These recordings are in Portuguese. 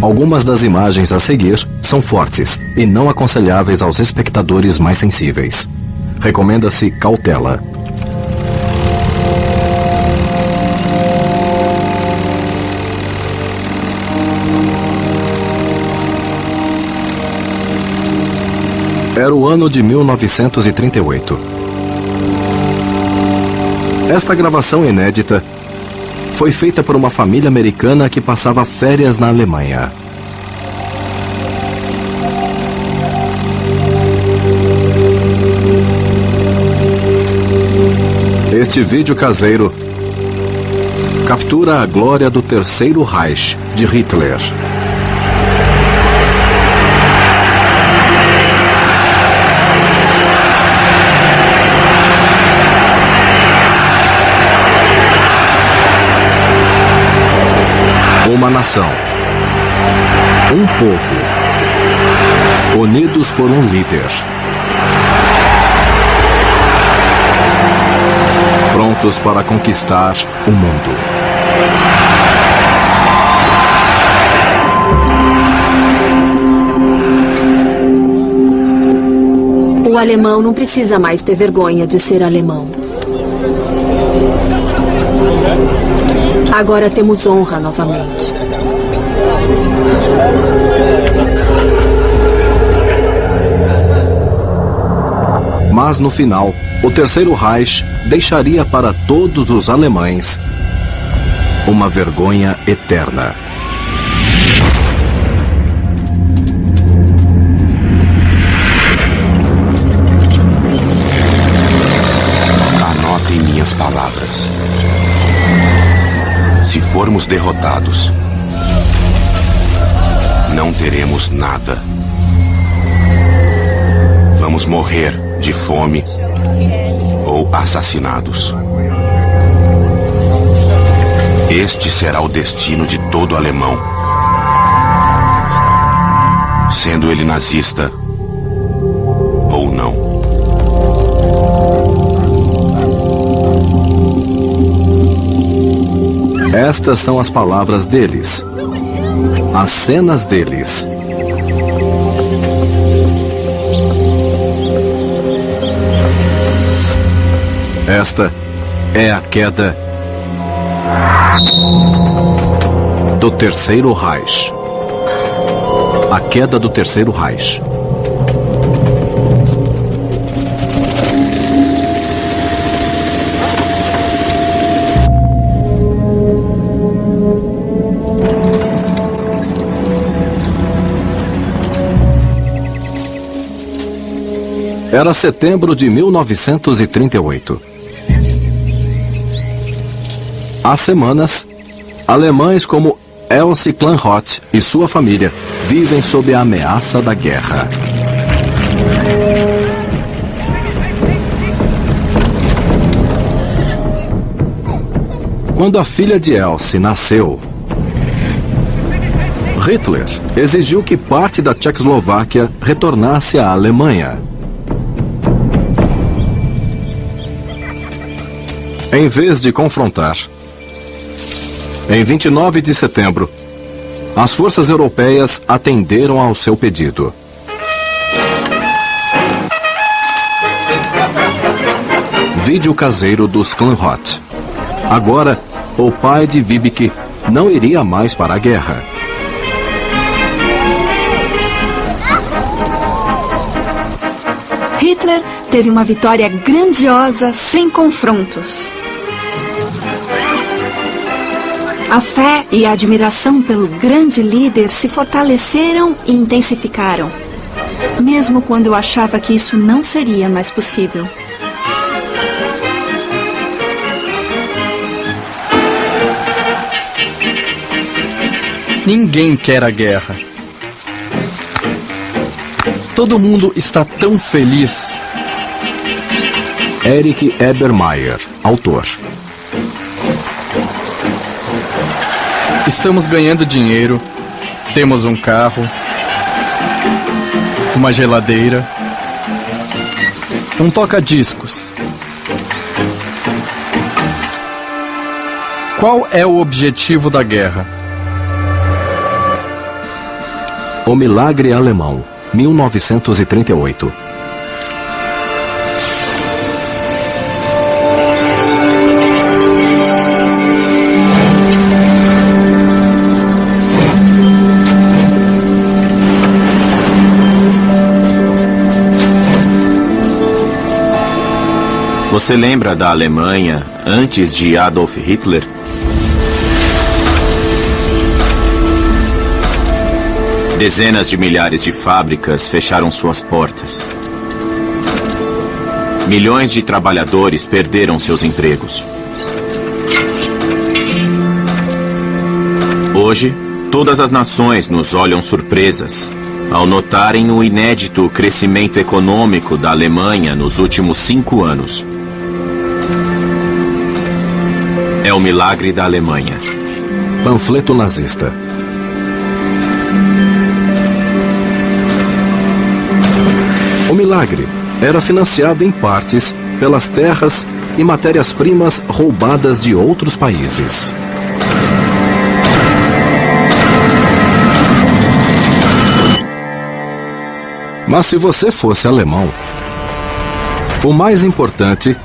Algumas das imagens a seguir são fortes e não aconselháveis aos espectadores mais sensíveis. Recomenda-se cautela. Era o ano de 1938. Esta gravação inédita foi feita por uma família americana que passava férias na Alemanha. Este vídeo caseiro captura a glória do Terceiro Reich de Hitler. Uma nação. Um povo. Unidos por um líder. Prontos para conquistar o mundo. O alemão não precisa mais ter vergonha de ser alemão. Agora temos honra novamente. Mas no final, o Terceiro Reich deixaria para todos os alemães uma vergonha eterna. Anotem minhas palavras. Formos derrotados, não teremos nada. Vamos morrer de fome ou assassinados. Este será o destino de todo alemão. Sendo ele nazista Estas são as palavras deles. As cenas deles. Esta é a queda do Terceiro Reich. A queda do Terceiro Reich. Era setembro de 1938. Há semanas, alemães como Elsie Klanroth e sua família vivem sob a ameaça da guerra. Quando a filha de Elsie nasceu, Hitler exigiu que parte da Tchecoslováquia retornasse à Alemanha. Em vez de confrontar, em 29 de setembro, as forças europeias atenderam ao seu pedido. Vídeo caseiro dos Klanroth. Agora, o pai de Vibeke não iria mais para a guerra. Hitler teve uma vitória grandiosa sem confrontos. A fé e a admiração pelo grande líder se fortaleceram e intensificaram, mesmo quando eu achava que isso não seria mais possível. Ninguém quer a guerra. Todo mundo está tão feliz. Eric Ebermeier, autor. Estamos ganhando dinheiro, temos um carro, uma geladeira, um toca-discos. Qual é o objetivo da guerra? O Milagre Alemão, 1938. Você lembra da Alemanha antes de Adolf Hitler? Dezenas de milhares de fábricas fecharam suas portas. Milhões de trabalhadores perderam seus empregos. Hoje, todas as nações nos olham surpresas ao notarem o inédito crescimento econômico da Alemanha nos últimos cinco anos. É o milagre da Alemanha. Panfleto nazista. O milagre era financiado em partes pelas terras e matérias-primas roubadas de outros países. Mas se você fosse alemão, o mais importante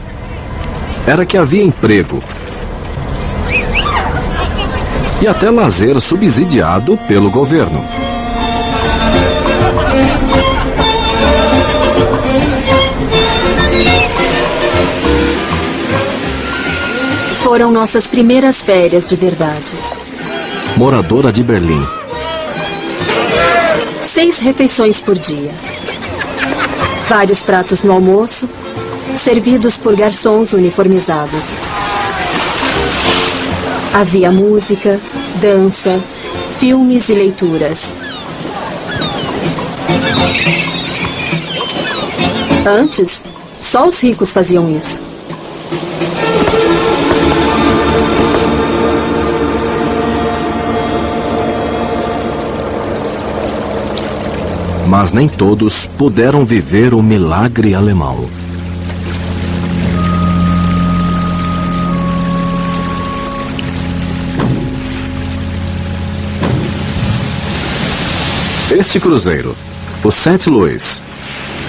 era que havia emprego e até lazer subsidiado pelo governo. Foram nossas primeiras férias de verdade. Moradora de Berlim. Seis refeições por dia. Vários pratos no almoço, servidos por garçons uniformizados. Havia música, dança, filmes e leituras. Antes, só os ricos faziam isso. Mas nem todos puderam viver o milagre alemão. Este cruzeiro, o St. Louis,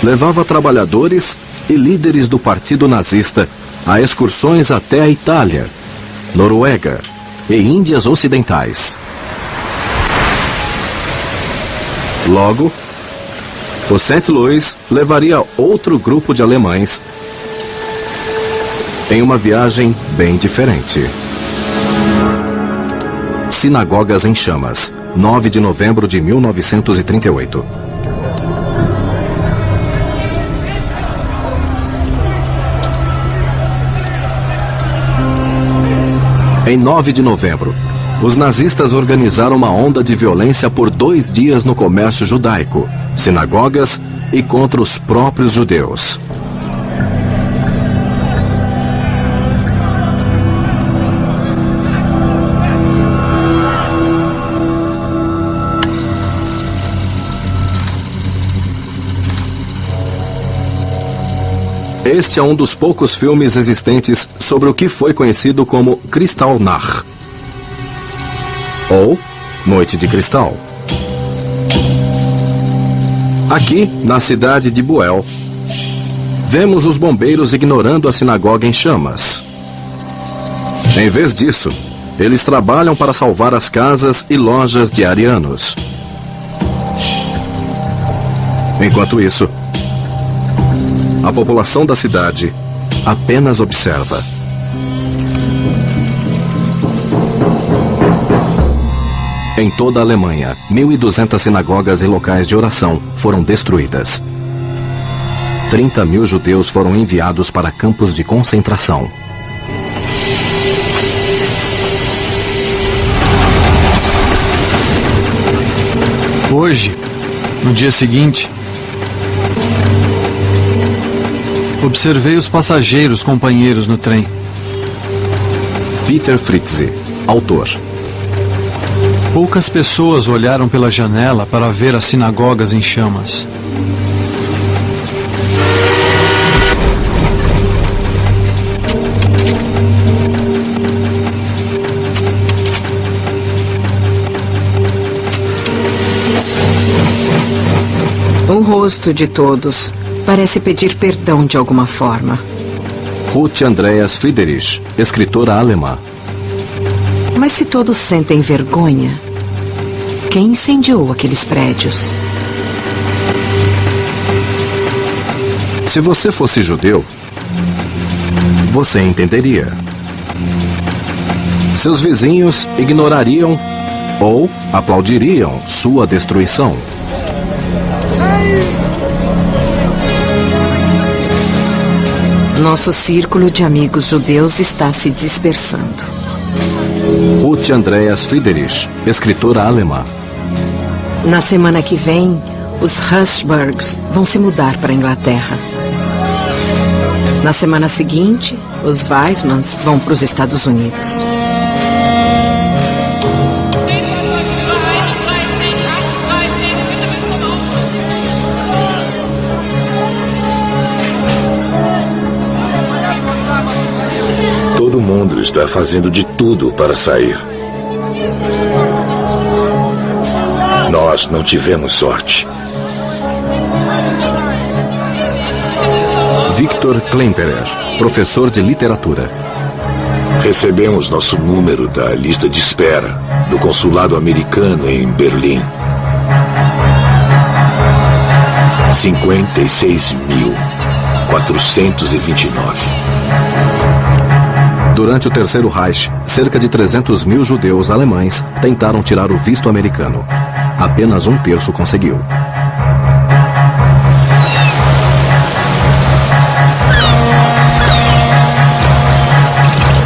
levava trabalhadores e líderes do partido nazista a excursões até a Itália, Noruega e Índias Ocidentais. Logo, o St. Louis levaria outro grupo de alemães em uma viagem bem diferente. Sinagogas em Chamas, 9 de novembro de 1938. Em 9 de novembro, os nazistas organizaram uma onda de violência por dois dias no comércio judaico, sinagogas e contra os próprios judeus. Este é um dos poucos filmes existentes sobre o que foi conhecido como Kristallnacht ou Noite de Cristal. Aqui, na cidade de Buell, vemos os bombeiros ignorando a sinagoga em chamas. Em vez disso, eles trabalham para salvar as casas e lojas de arianos. Enquanto isso, a população da cidade apenas observa. Em toda a Alemanha, 1.200 sinagogas e locais de oração foram destruídas. 30 mil judeus foram enviados para campos de concentração. Hoje, no dia seguinte, observei os passageiros companheiros no trem. Peter Fritze, autor. Poucas pessoas olharam pela janela para ver as sinagogas em chamas. rosto de todos parece pedir perdão de alguma forma. Ruth Andreas Friedrich, escritora alemã. Mas se todos sentem vergonha, quem incendiou aqueles prédios? Se você fosse judeu, você entenderia. Seus vizinhos ignorariam ou aplaudiriam sua destruição. Nosso círculo de amigos judeus está se dispersando. Ruth Andreas Friedrich, escritora alemã. Na semana que vem, os Hushbergs vão se mudar para a Inglaterra. Na semana seguinte, os Weismans vão para os Estados Unidos. Está fazendo de tudo para sair. Nós não tivemos sorte. Victor Klemperer, professor de literatura. Recebemos nosso número da lista de espera do consulado americano em Berlim. 56.429. Durante o Terceiro Reich, cerca de 300 mil judeus alemães tentaram tirar o visto americano. Apenas um terço conseguiu.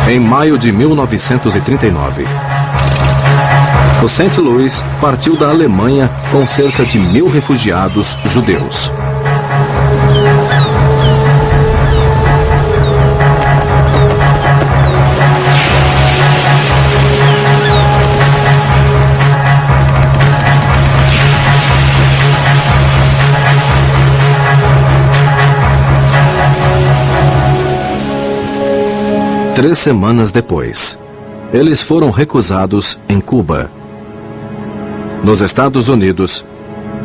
Em maio de 1939, o St. Louis partiu da Alemanha com cerca de mil refugiados judeus. Três semanas depois, eles foram recusados em Cuba, nos Estados Unidos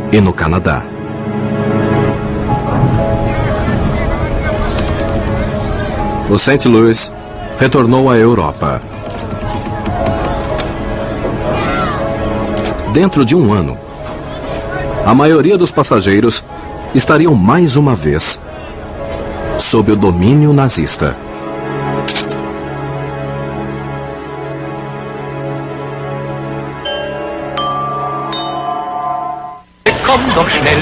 e no Canadá. O St. Louis retornou à Europa. Dentro de um ano, a maioria dos passageiros estariam mais uma vez sob o domínio nazista.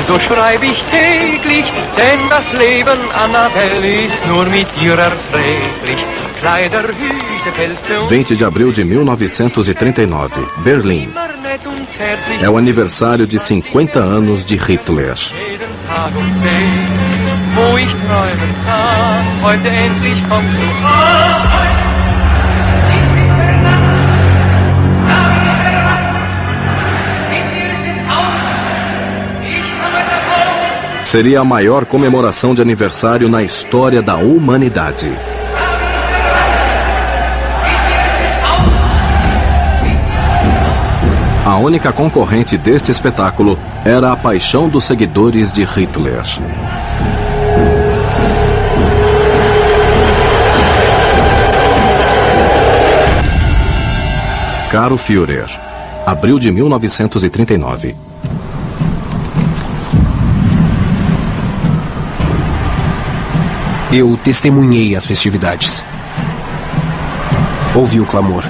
Doch schnell, so schreibe ich täglich, denn das Leben, Annabelle, ist nur mit dir erträglich. Kleider, Hüte, Pelze und 20 de abril de 1939, Berlim. É o aniversário de 50 anos de Hitler. wo ich träumen kann, heute endlich kommst du. Seria a maior comemoração de aniversário na história da humanidade. A única concorrente deste espetáculo era a paixão dos seguidores de Hitler. Caro Führer, abril de 1939. Eu testemunhei as festividades. Ouvi o clamor.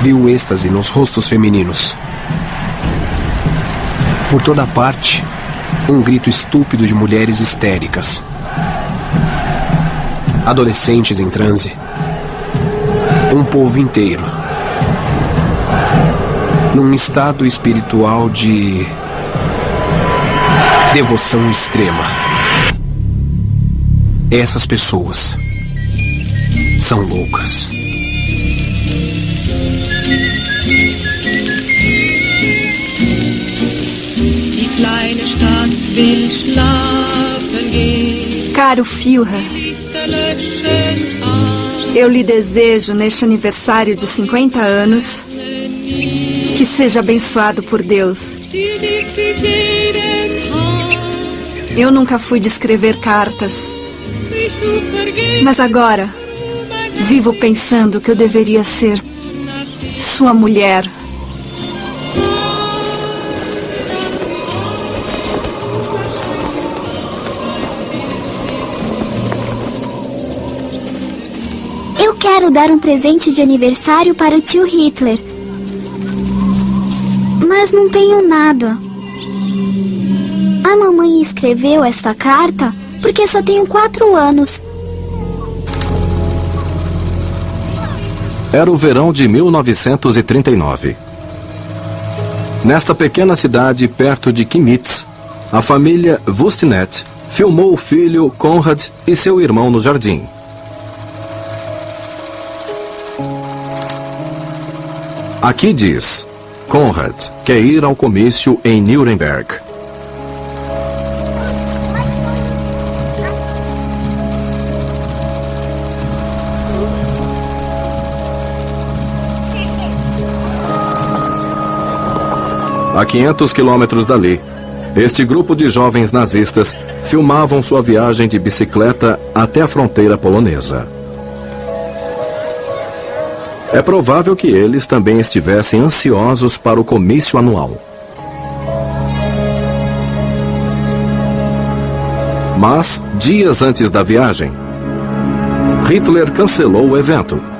Vi o êxtase nos rostos femininos. Por toda parte, um grito estúpido de mulheres histéricas. Adolescentes em transe. Um povo inteiro. Num estado espiritual de devoção extrema. Essas pessoas são loucas. Caro Führer, eu lhe desejo neste aniversário de 50 anos Que seja abençoado por Deus. Eu nunca fui de escrever cartas. Mas agora, vivo pensando que eu deveria ser sua mulher. Eu quero dar um presente de aniversário para o tio Hitler. Mas não tenho nada. A mamãe escreveu esta carta porque só tenho quatro anos. Era o verão de 1939. Nesta pequena cidade perto de Kimitz, a família Vustinet filmou o filho Konrad e seu irmão no jardim. Aqui diz: Konrad quer ir ao comício em Nuremberg. A 500 quilômetros dali, este grupo de jovens nazistas filmavam sua viagem de bicicleta até a fronteira polonesa. É provável que eles também estivessem ansiosos para o comício anual. Mas, dias antes da viagem, Hitler cancelou o evento.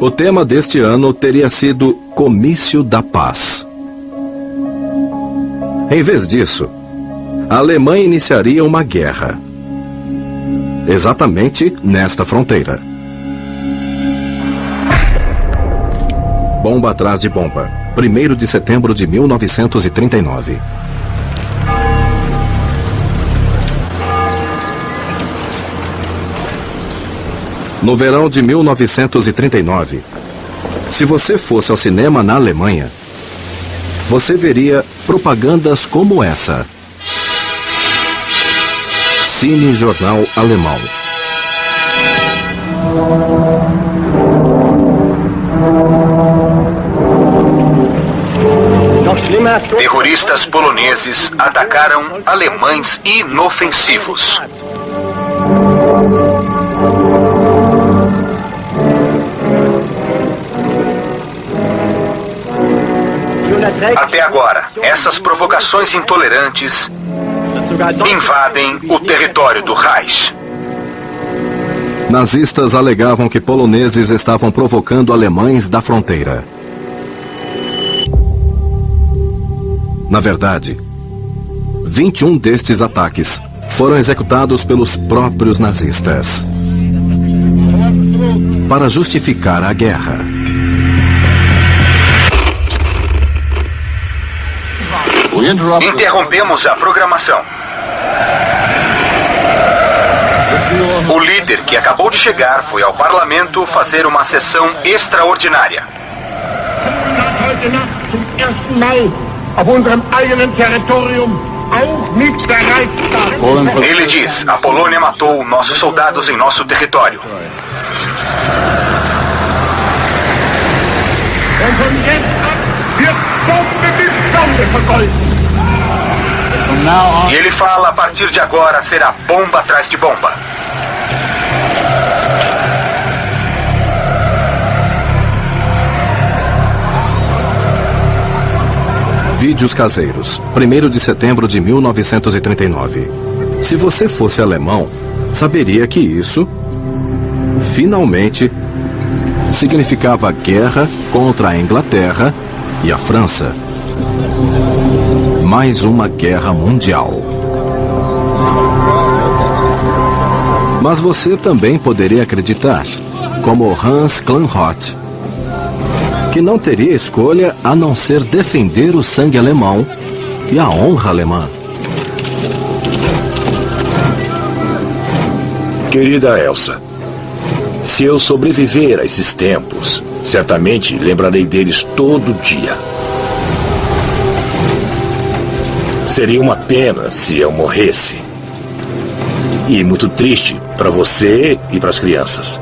O tema deste ano teria sido Comício da Paz. Em vez disso, a Alemanha iniciaria uma guerra. Exatamente nesta fronteira. Bomba atrás de bomba. 1 de setembro de 1939. No verão de 1939, se você fosse ao cinema na Alemanha, você veria propagandas como essa. Cine Jornal Alemão. Terroristas poloneses atacaram alemães inofensivos. Até agora, essas provocações intolerantes invadem o território do Reich. Nazistas alegavam que poloneses estavam provocando alemães da fronteira. Na verdade, 21 destes ataques foram executados pelos próprios nazistas. Para justificar a guerra. Interrompemos a programação. O líder que acabou de chegar foi ao parlamento fazer uma sessão extraordinária. Ele diz: a Polônia matou nossos soldados em nosso território. E ele fala: a partir de agora será bomba atrás de bomba. Vídeos caseiros, 1 de setembro de 1939. Se você fosse alemão, saberia que isso, finalmente, significava guerra contra a Inglaterra e a França. Mais uma guerra mundial. Mas você também poderia acreditar, como Hans Kleinroth, que não teria escolha a não ser defender o sangue alemão e a honra alemã. Querida Elsa, se eu sobreviver a esses tempos, certamente lembrarei deles todo dia. Seria uma pena se eu morresse. E muito triste para você e para as crianças.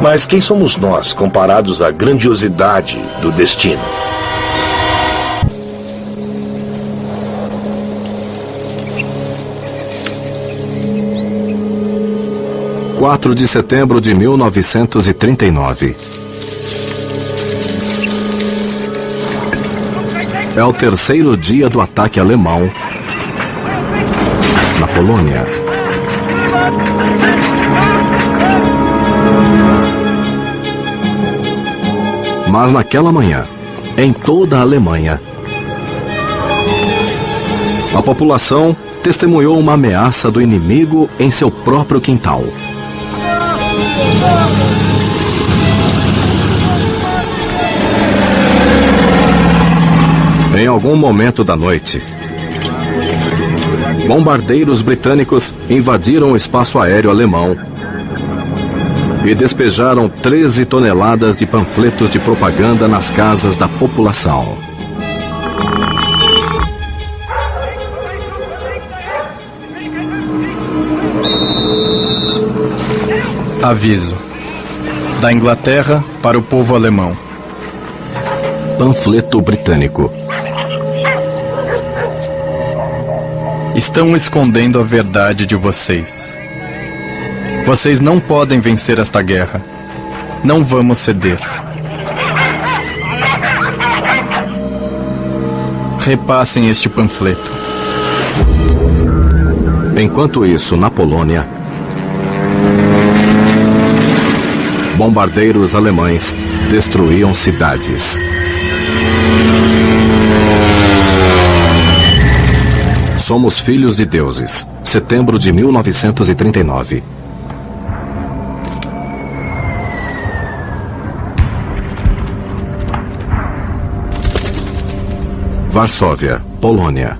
Mas quem somos nós comparados à grandiosidade do destino? 4 de setembro de 1939. É o terceiro dia do ataque alemão na Polônia. Mas naquela manhã, em toda a Alemanha, a população testemunhou uma ameaça do inimigo em seu próprio quintal. Em algum momento da noite, bombardeiros britânicos invadiram o espaço aéreo alemão e despejaram 13 toneladas de panfletos de propaganda nas casas da população. Aviso. Da Inglaterra para o povo alemão. Panfleto britânico. Estão escondendo a verdade de vocês. Vocês não podem vencer esta guerra. Não vamos ceder. Repassem este panfleto. Enquanto isso, na Polônia, bombardeiros alemães destruíam cidades. Somos filhos de deuses. Setembro de 1939. Varsóvia, Polônia.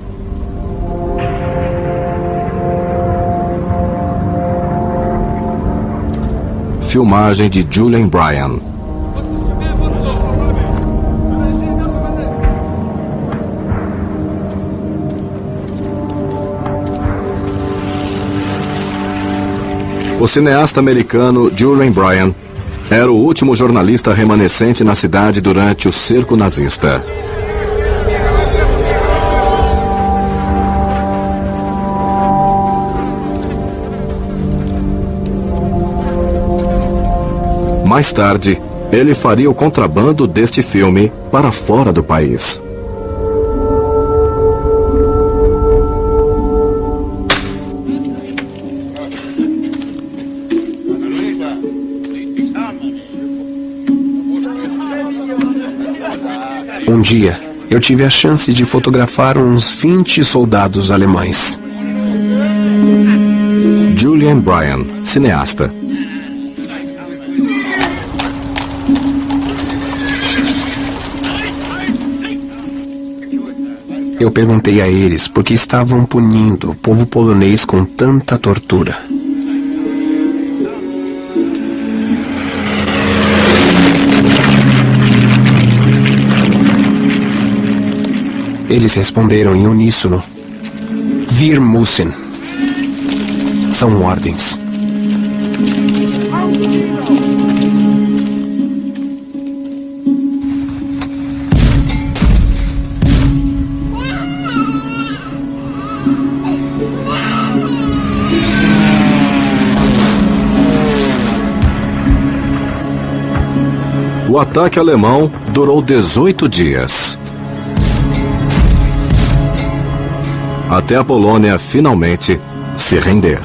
Filmagem de Julian Bryan. O cineasta americano Julian Bryan era o último jornalista remanescente na cidade durante o cerco nazista. Mais tarde, ele faria o contrabando deste filme para fora do país. Um dia, eu tive a chance de fotografar uns 20 soldados alemães. Julian Bryan, cineasta. Eu perguntei a eles por que estavam punindo o povo polonês com tanta tortura. Eles responderam em uníssono: Wir müssen. São ordens. O ataque alemão durou 18 dias. Até a Polônia finalmente se render.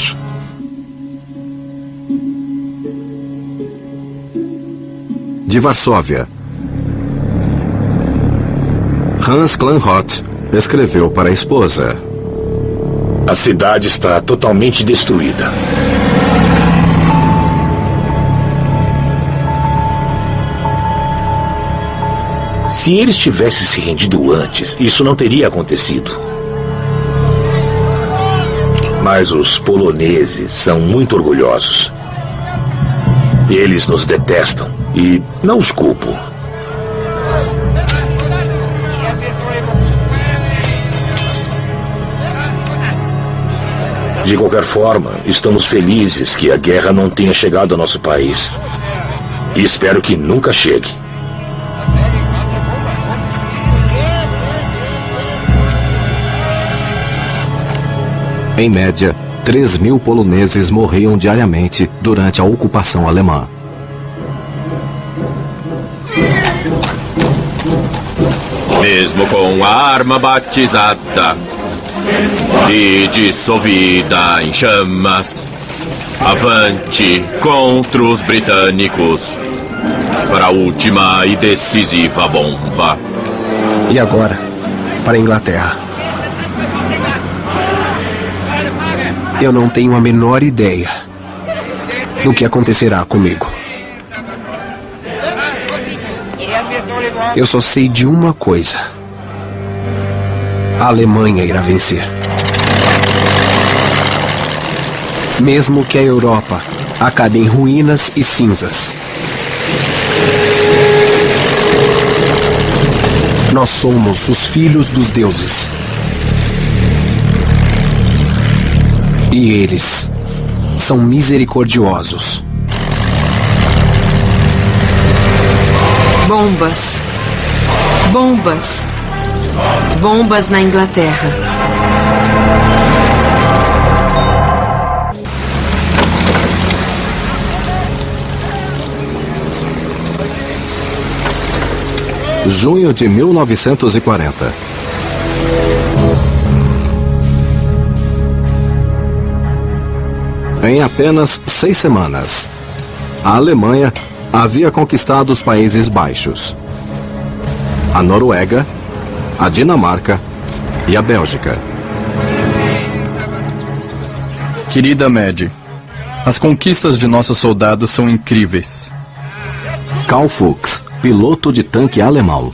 De Varsóvia, Hans Klanhot escreveu para a esposa: A cidade está totalmente destruída. Se eles tivessem se rendido antes, isso não teria acontecido. Mas os poloneses são muito orgulhosos. Eles nos detestam e não os culpo. De qualquer forma, estamos felizes que a guerra não tenha chegado ao nosso país. E espero que nunca chegue. Em média, 3 mil poloneses morriam diariamente durante a ocupação alemã. Mesmo com a arma batizada e dissolvida em chamas, avante contra os britânicos para a última e decisiva bomba. E agora, para a Inglaterra. Eu não tenho a menor ideia do que acontecerá comigo. Eu só sei de uma coisa: a Alemanha irá vencer. Mesmo que a Europa acabe em ruínas e cinzas. Nós somos os filhos dos deuses. E eles são misericordiosos. Bombas. Bombas. Bombas na Inglaterra. Junho de 1940. Em apenas seis semanas, a Alemanha havia conquistado os Países Baixos, a Noruega, a Dinamarca e a Bélgica. Querida Mad, as conquistas de nossos soldados são incríveis. Karl Fuchs, piloto de tanque alemão.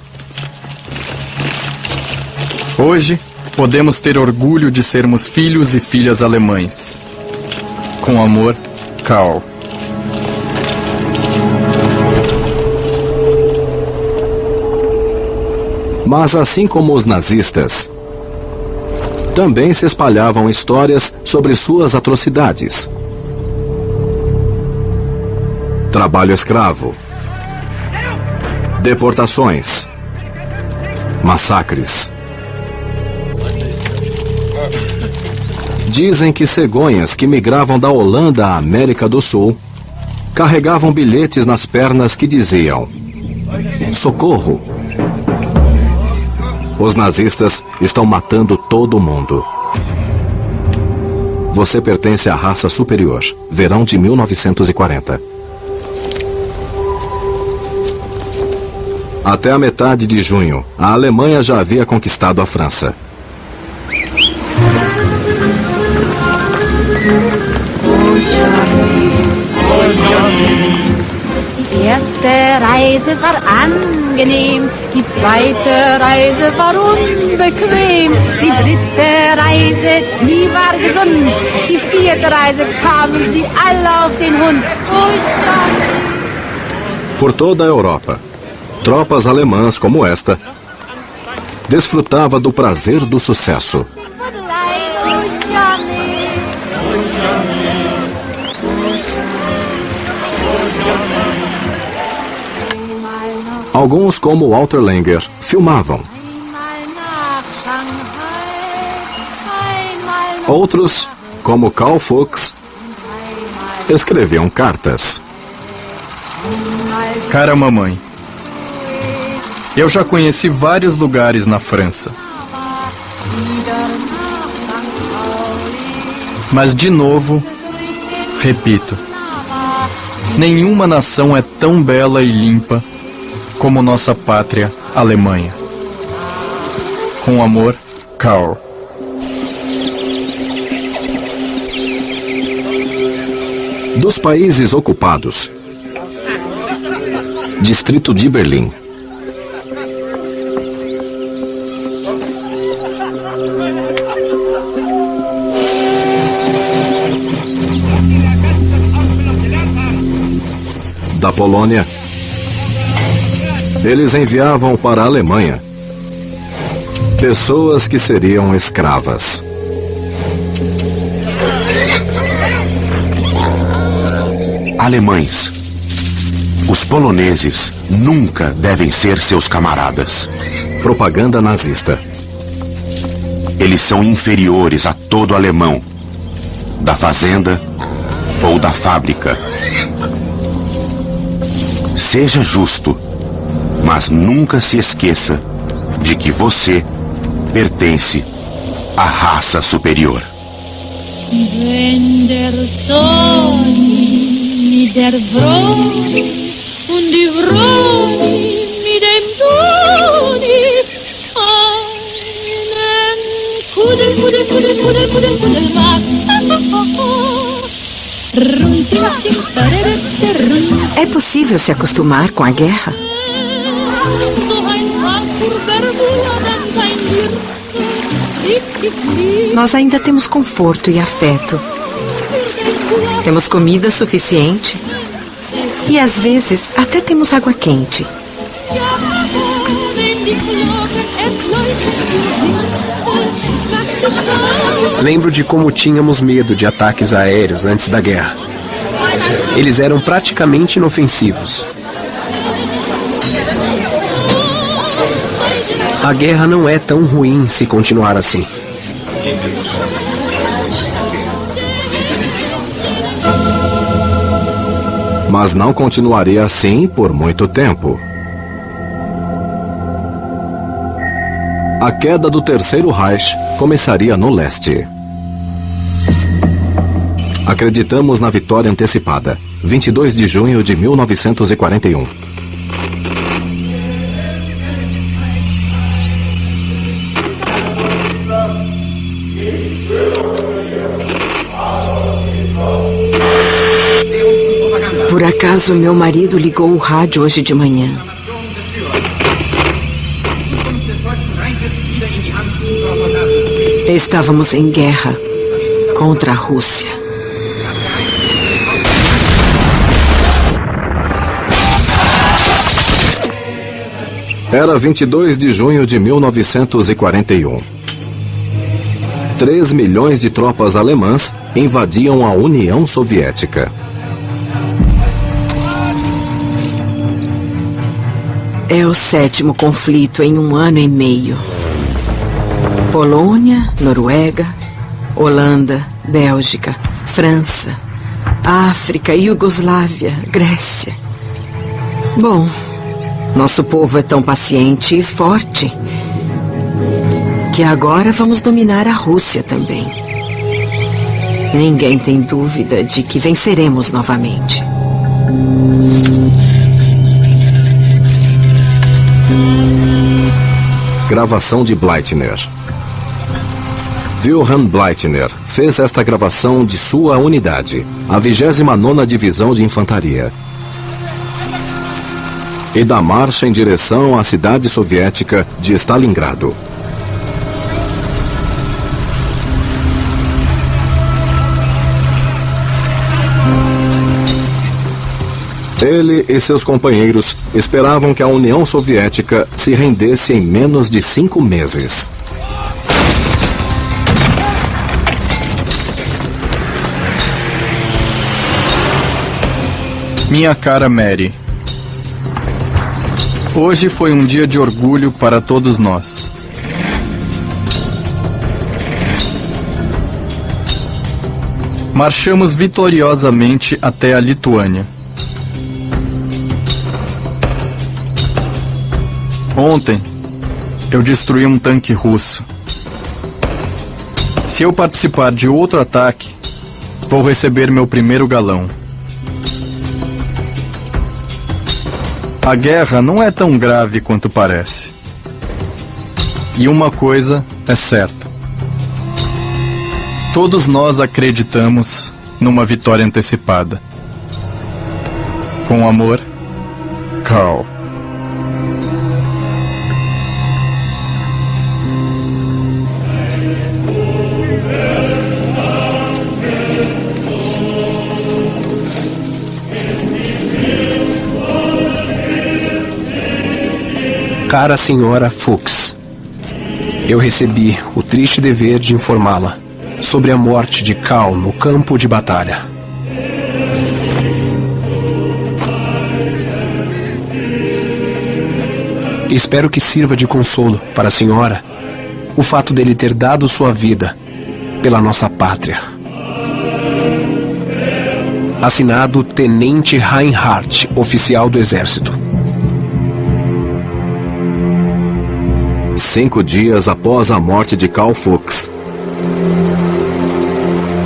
Hoje, podemos ter orgulho de sermos filhos e filhas alemães. Com amor, Karl. Mas assim como os nazistas, também se espalhavam histórias sobre suas atrocidades. Trabalho escravo, deportações, massacres. Dizem que cegonhas que migravam da Holanda à América do Sul carregavam bilhetes nas pernas que diziam: Socorro! Os nazistas estão matando todo mundo. Você pertence à raça superior. Verão de 1940. Até a metade de junho, a Alemanha já havia conquistado a França. Reise war angenehm, die zweite Reise war unbequem, die dritte Reise, die war gesund, die vierte Reise kamen sie alle auf den Hund. Por toda a Europa, tropas alemãs como esta desfrutava do prazer do sucesso. Alguns, como Walter Langer, filmavam. Outros, como Karl Fuchs, escreviam cartas. Cara mamãe, eu já conheci vários lugares na França. Mas de novo, repito, nenhuma nação é tão bela e limpa como nossa pátria, Alemanha. Com amor, Karl. Dos países ocupados, Distrito de Berlim. Da Polônia, eles enviavam para a Alemanha pessoas que seriam escravas. Alemães. Os poloneses nunca devem ser seus camaradas. Propaganda nazista. Eles são inferiores a todo alemão, da fazenda ou da fábrica. Seja justo, mas nunca se esqueça de que você pertence à raça superior. É possível se acostumar com a guerra? Nós ainda temos conforto e afeto. Temos comida suficiente. E às vezes até temos água quente. Lembro de como tínhamos medo de ataques aéreos antes da guerra. Eles eram praticamente inofensivos. A guerra não é tão ruim se continuar assim. Mas não continuaria assim por muito tempo. A queda do Terceiro Reich começaria no leste. Acreditamos na vitória antecipada, 22 de junho de 1941. Acaso meu marido ligou o rádio hoje de manhã. Estávamos em guerra contra a Rússia. Era 22 de junho de 1941. 3 milhões de tropas alemãs invadiam a União Soviética. É o sétimo conflito em um ano e meio. Polônia, Noruega, Holanda, Bélgica, França, África, Iugoslávia, Grécia. Bom, nosso povo é tão paciente e forte que agora vamos dominar a Rússia também. Ninguém tem dúvida de que venceremos novamente. Gravação de Bleitner. Wilhelm Bleitner fez esta gravação de sua unidade, a 29ª Divisão de Infantaria. E da marcha em direção à cidade soviética de Stalingrado. Ele e seus companheiros esperavam que a União Soviética se rendesse em menos de cinco meses. Minha cara Mary. Hoje foi um dia de orgulho para todos nós. Marchamos vitoriosamente até a Lituânia. Ontem, eu destruí um tanque russo. Se eu participar de outro ataque, vou receber meu primeiro galão. A guerra não é tão grave quanto parece. E uma coisa é certa: todos nós acreditamos numa vitória antecipada. Com amor, Carl. Cara senhora Fuchs, eu recebi o triste dever de informá-la sobre a morte de Cal no campo de batalha. Espero que sirva de consolo para a senhora o fato dele ter dado sua vida pela nossa pátria. Assinado Tenente Reinhardt, oficial do Exército. Cinco dias após a morte de Karl Fuchs,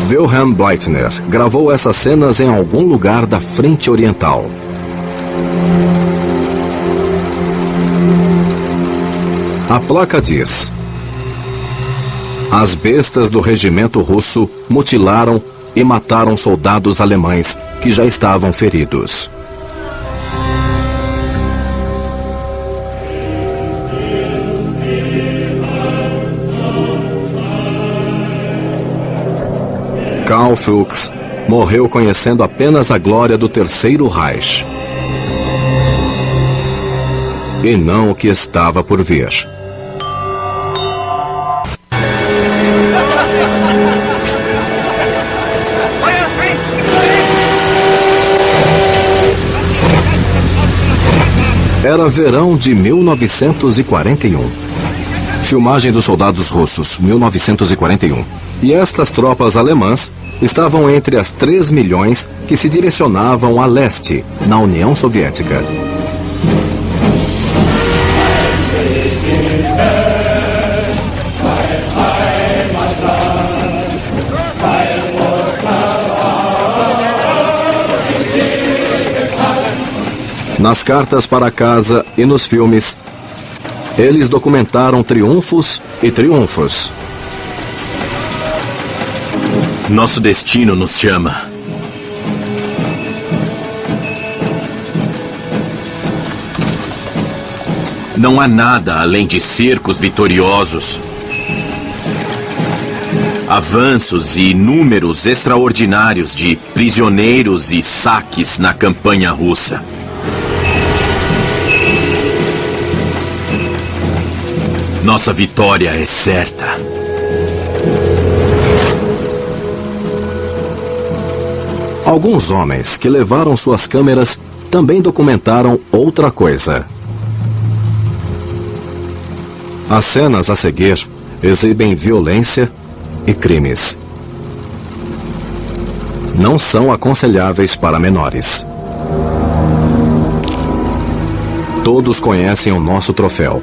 Wilhelm Bleitner gravou essas cenas em algum lugar da frente oriental. A placa diz: As bestas do regimento russo mutilaram e mataram soldados alemães que já estavam feridos. Karl Fuchs morreu conhecendo apenas a glória do Terceiro Reich. E não o que estava por vir. Era verão de 1941. Filmagem dos soldados russos, 1941. E estas tropas alemãs estavam entre as 3 milhões que se direcionavam a leste, na União Soviética. Nas cartas para casa e nos filmes, eles documentaram triunfos e triunfos. Nosso destino nos chama. Não há nada além de cercos vitoriosos, avanços e números extraordinários de prisioneiros e saques na campanha russa. Nossa vitória é certa. Alguns homens que levaram suas câmeras também documentaram outra coisa. As cenas a seguir exibem violência e crimes. Não são aconselháveis para menores. Todos conhecem o nosso troféu,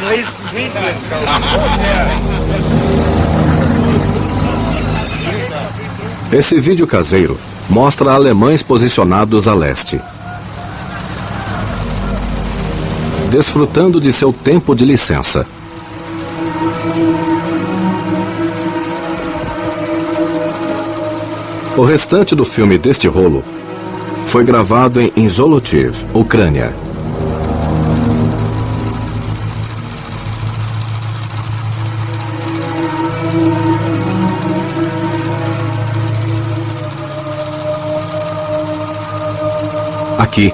1941, 1942. Esse vídeo caseiro mostra alemães posicionados a leste. Desfrutando de seu tempo de licença. O restante do filme deste rolo foi gravado em Zolotiv, Ucrânia. Aqui,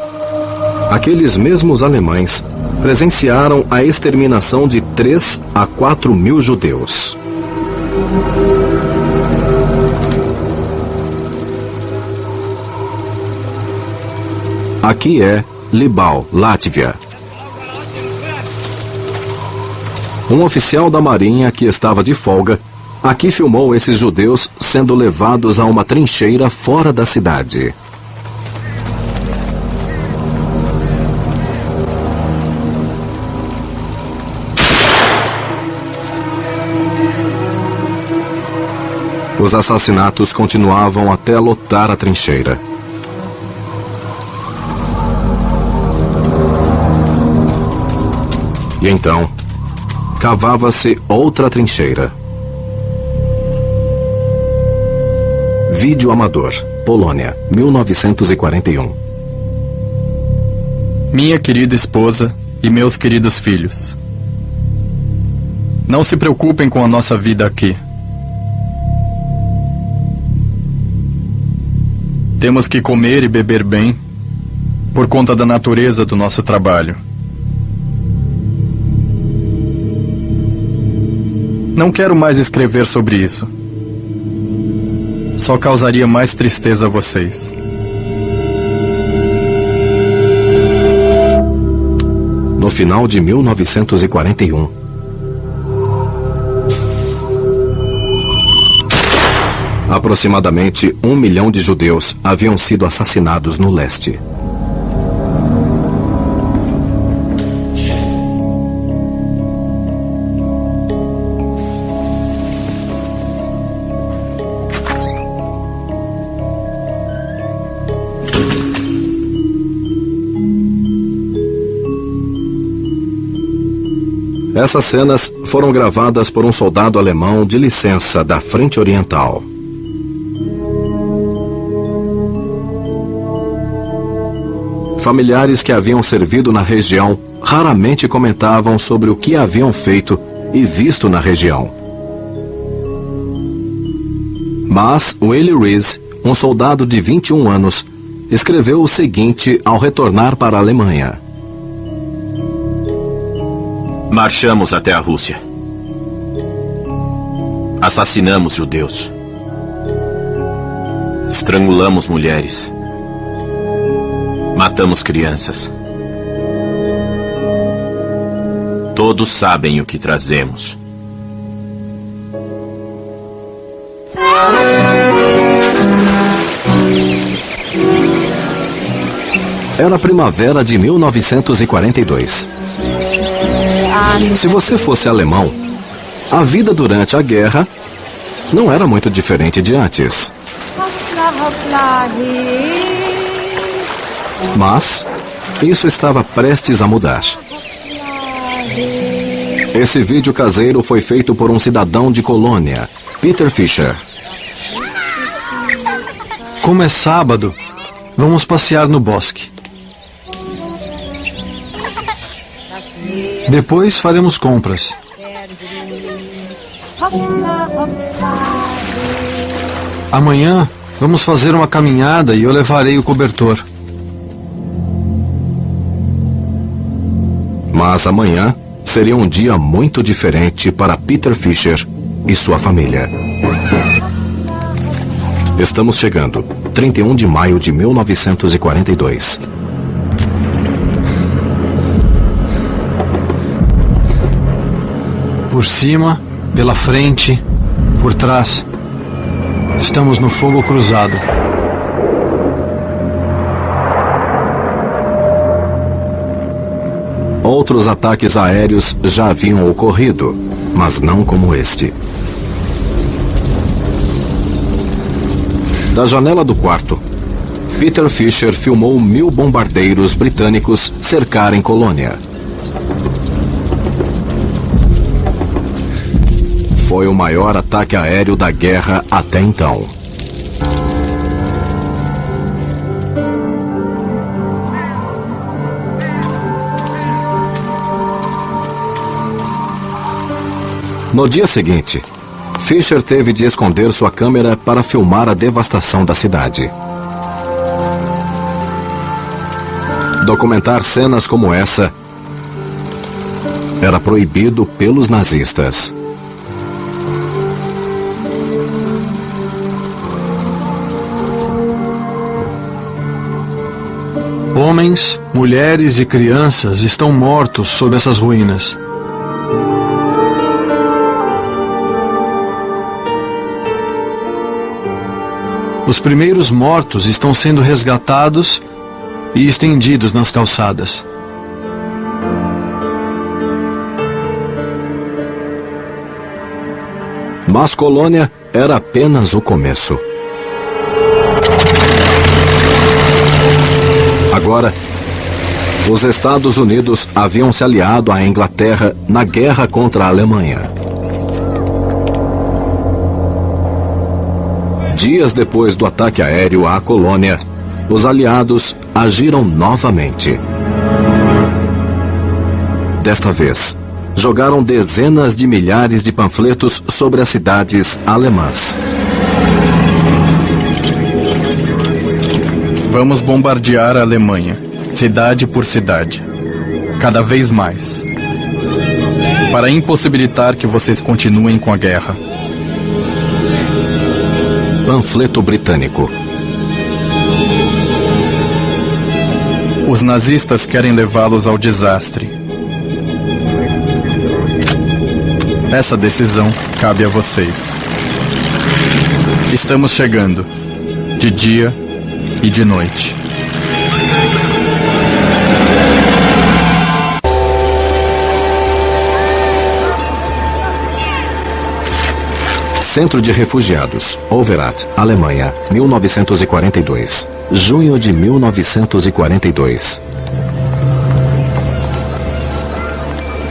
aqueles mesmos alemães presenciaram a exterminação de 3 a 4 mil judeus. Aqui é Libau, Látvia. Um oficial da Marinha que estava de folga aqui filmou esses judeus sendo levados a uma trincheira fora da cidade. Os assassinatos continuavam até lotar a trincheira. E então, cavava-se outra trincheira. Vídeo amador, Polônia, 1941. Minha querida esposa e meus queridos filhos. Não se preocupem com a nossa vida aqui. Temos que comer e beber bem por conta da natureza do nosso trabalho. Não quero mais escrever sobre isso. Só causaria mais tristeza a vocês. No final de 1941, aproximadamente um milhão de judeus haviam sido assassinados no leste. Essas cenas foram gravadas por um soldado alemão de licença da Frente Oriental. Familiares que haviam servido na região raramente comentavam sobre o que haviam feito e visto na região. Mas Willie Rees, um soldado de 21 anos, escreveu o seguinte ao retornar para a Alemanha. Marchamos até a Rússia. Assassinamos judeus. Estrangulamos mulheres. Matamos crianças. Todos sabem o que trazemos. Era a primavera de 1942. Se você fosse alemão, a vida durante a guerra não era muito diferente de antes. Mas isso estava prestes a mudar. Esse vídeo caseiro foi feito por um cidadão de Colônia, Peter Fischer. Como é sábado, vamos passear no bosque. Depois faremos compras. Amanhã vamos fazer uma caminhada e eu levarei o cobertor. Mas amanhã seria um dia muito diferente para Peter Fischer e sua família. Estamos chegando, 31 de maio de 1942. Por cima, pela frente, por trás. Estamos no fogo cruzado. Outros ataques aéreos já haviam ocorrido, mas não como este. Da janela do quarto, Peter Fisher filmou mil bombardeiros britânicos cercarem Colônia. Foi o maior ataque aéreo da guerra até então. No dia seguinte, Fisher teve de esconder sua câmera para filmar a devastação da cidade. Documentar cenas como essa era proibido pelos nazistas. Homens, mulheres e crianças estão mortos sob essas ruínas. Os primeiros mortos estão sendo resgatados e estendidos nas calçadas. Mas Colônia era apenas o começo. Agora, os Estados Unidos haviam se aliado à Inglaterra na guerra contra a Alemanha. Dias depois do ataque aéreo à colônia, os aliados agiram novamente. Desta vez, jogaram dezenas de milhares de panfletos sobre as cidades alemãs. Vamos bombardear a Alemanha, cidade por cidade. Cada vez mais. para impossibilitar que vocês continuem com a guerra. Panfleto britânico. Os nazistas querem levá-los ao desastre. Essa decisão cabe a vocês. Estamos chegando, de dia e de noite. Centro de Refugiados, Overath, Alemanha, 1942. Junho de 1942.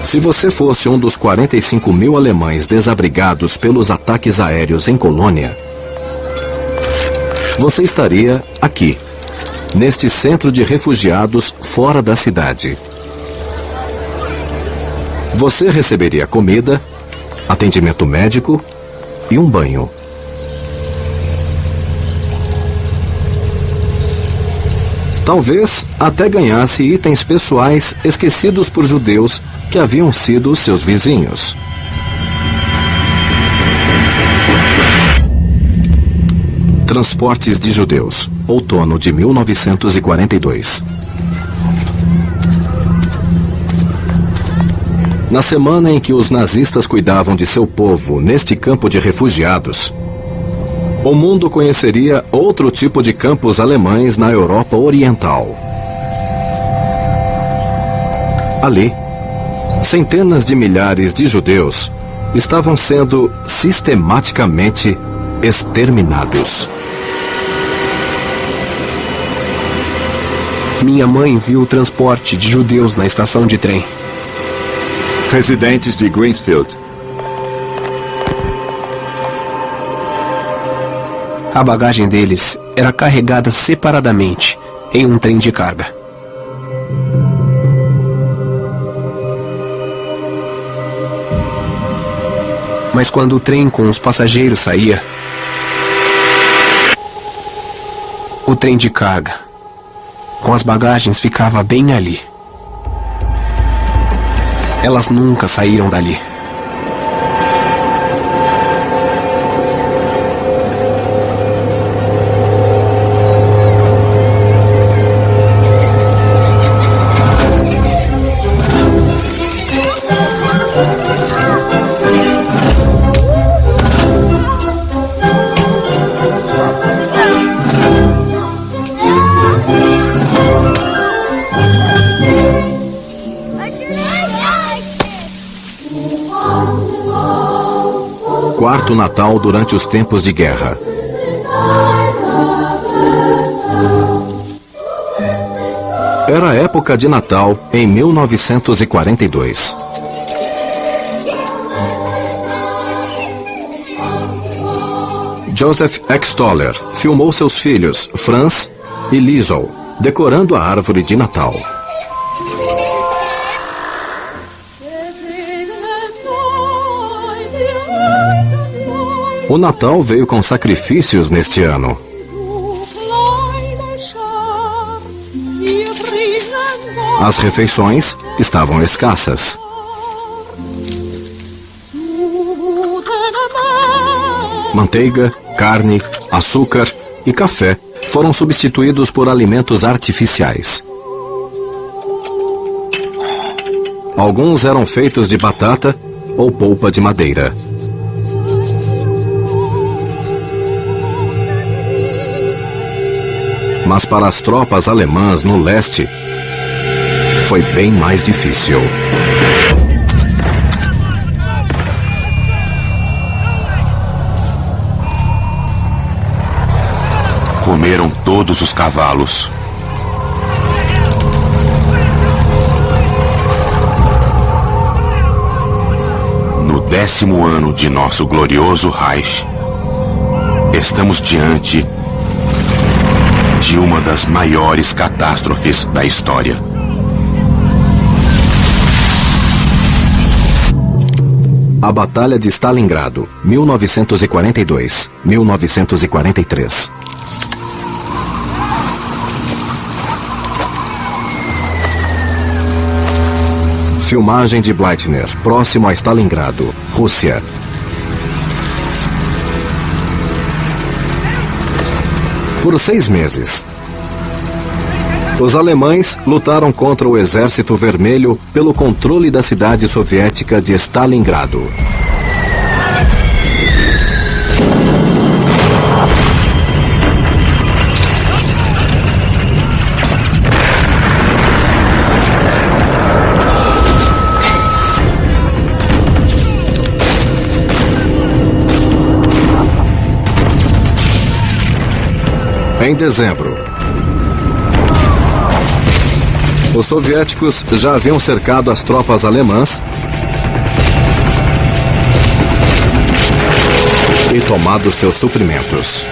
Se você fosse um dos 45 mil alemães desabrigados pelos ataques aéreos em Colônia, você estaria aqui, neste centro de refugiados fora da cidade. Você receberia comida, atendimento médico e um banho. Talvez até ganhasse itens pessoais esquecidos por judeus que haviam sido seus vizinhos. Transportes de Judeus, outono de 1942. Na semana em que os nazistas cuidavam de seu povo neste campo de refugiados, o mundo conheceria outro tipo de campos alemães na Europa Oriental. Ali, centenas de milhares de judeus estavam sendo sistematicamente exterminados. Minha mãe viu o transporte de judeus na estação de trem. Residentes de Greensfield. A bagagem deles era carregada separadamente em um trem de carga. Mas quando o trem com os passageiros saía, o trem de carga com as bagagens ficava bem ali. Elas nunca saíram dali. Quarto Natal durante os tempos de guerra. Era época de Natal em 1942. Joseph Extoller filmou seus filhos, Franz e Liesel, decorando a árvore de Natal. O Natal veio com sacrifícios neste ano. As refeições estavam escassas. Manteiga, carne, açúcar e café foram substituídos por alimentos artificiais. Alguns eram feitos de batata ou polpa de madeira. Mas para as tropas alemãs no leste, foi bem mais difícil. Comeram todos os cavalos. No décimo ano de nosso glorioso Reich, estamos diante de uma das maiores catástrofes da história. A Batalha de Stalingrado, 1942-1943. Filmagem de Bleitner, próximo a Stalingrado, Rússia. Por seis meses, os alemães lutaram contra o Exército Vermelho pelo controle da cidade soviética de Stalingrado. Em dezembro, os soviéticos já haviam cercado as tropas alemãs e tomado seus suprimentos.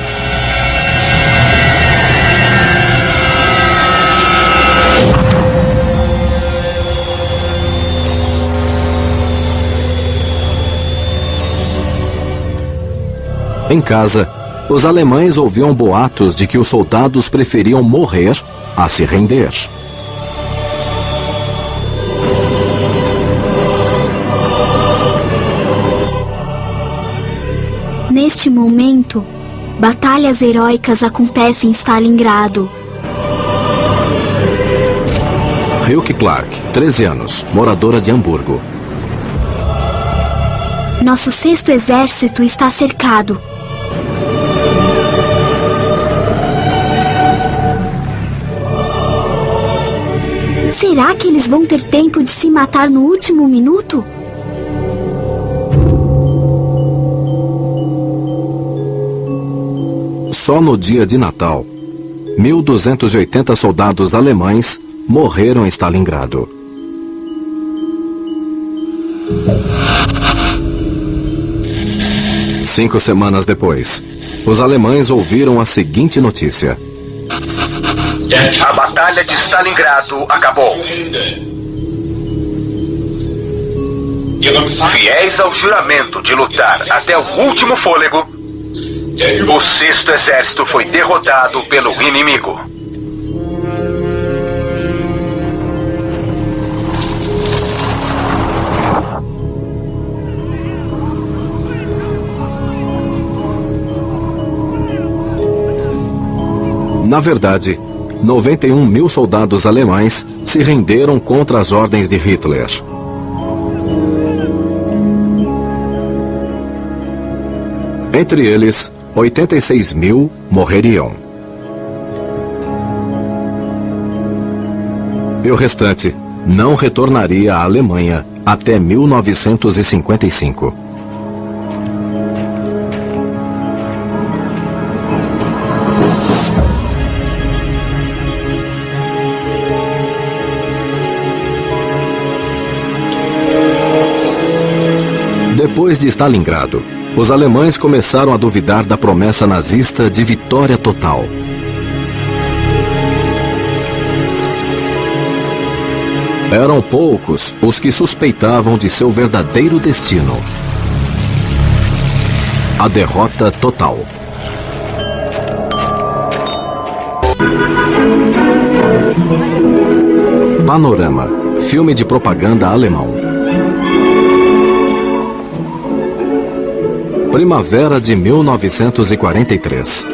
Em casa, os alemães ouviam boatos de que os soldados preferiam morrer a se render. Neste momento, batalhas heróicas acontecem em Stalingrado. Hilke Clark, 13 anos, moradora de Hamburgo. Nosso sexto exército está cercado. Será que eles vão ter tempo de se matar no último minuto? Só no dia de Natal, 1.280 soldados alemães morreram em Stalingrado. Cinco semanas depois, os alemães ouviram a seguinte notícia: A Batalha de Stalingrado acabou. Fiéis ao juramento de lutar até o último fôlego, o sexto exército foi derrotado pelo inimigo. Na verdade, 91 mil soldados alemães se renderam contra as ordens de Hitler. Entre eles, 86 mil morreriam. E o restante não retornaria à Alemanha até 1955. Depois de Stalingrado, os alemães começaram a duvidar da promessa nazista de vitória total. Eram poucos os que suspeitavam de seu verdadeiro destino: a derrota total. Panorama filme de propaganda alemão. Primavera de 1943.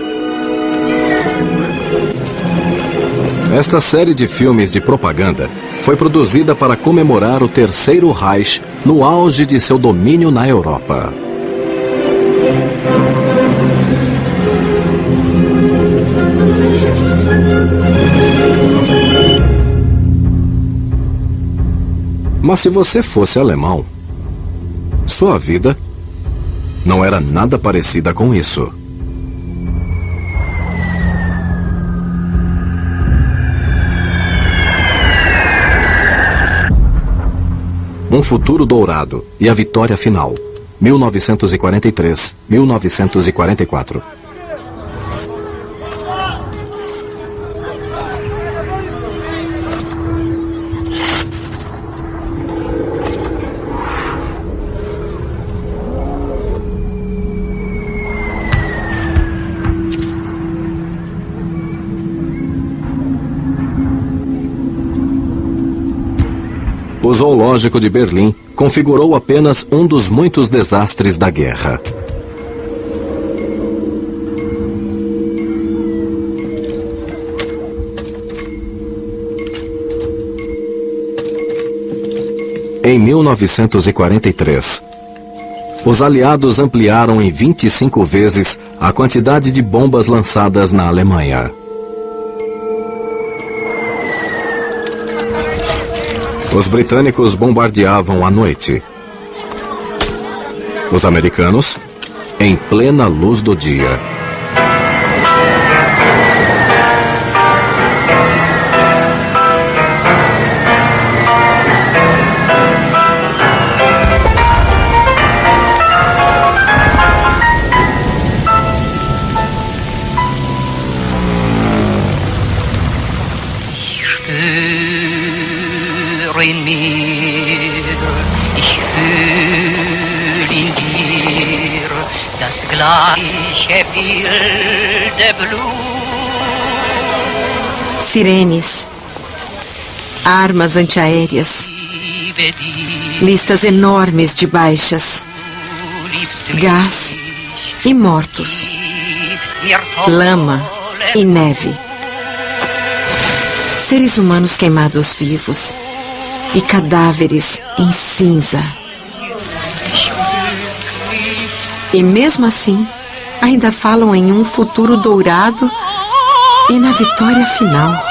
Esta série de filmes de propaganda foi produzida para comemorar o Terceiro Reich no auge de seu domínio na Europa. Mas se você fosse alemão, sua vida não era nada parecida com isso. Um futuro dourado e a vitória final. 1943-1944. O zoológico de Berlim configurou apenas um dos muitos desastres da guerra. Em 1943, os aliados ampliaram em 25 vezes a quantidade de bombas lançadas na Alemanha. Os britânicos bombardeavam à noite. Os americanos, em plena luz do dia. Spür in mir, ich fühl in dir das gleiche wilde Blut. Sirenes, armas antiaéreas, listas enormes de baixas, gás e mortos, lama e neve. Seres humanos queimados vivos e cadáveres em cinza. E mesmo assim, ainda falam em um futuro dourado e na vitória final.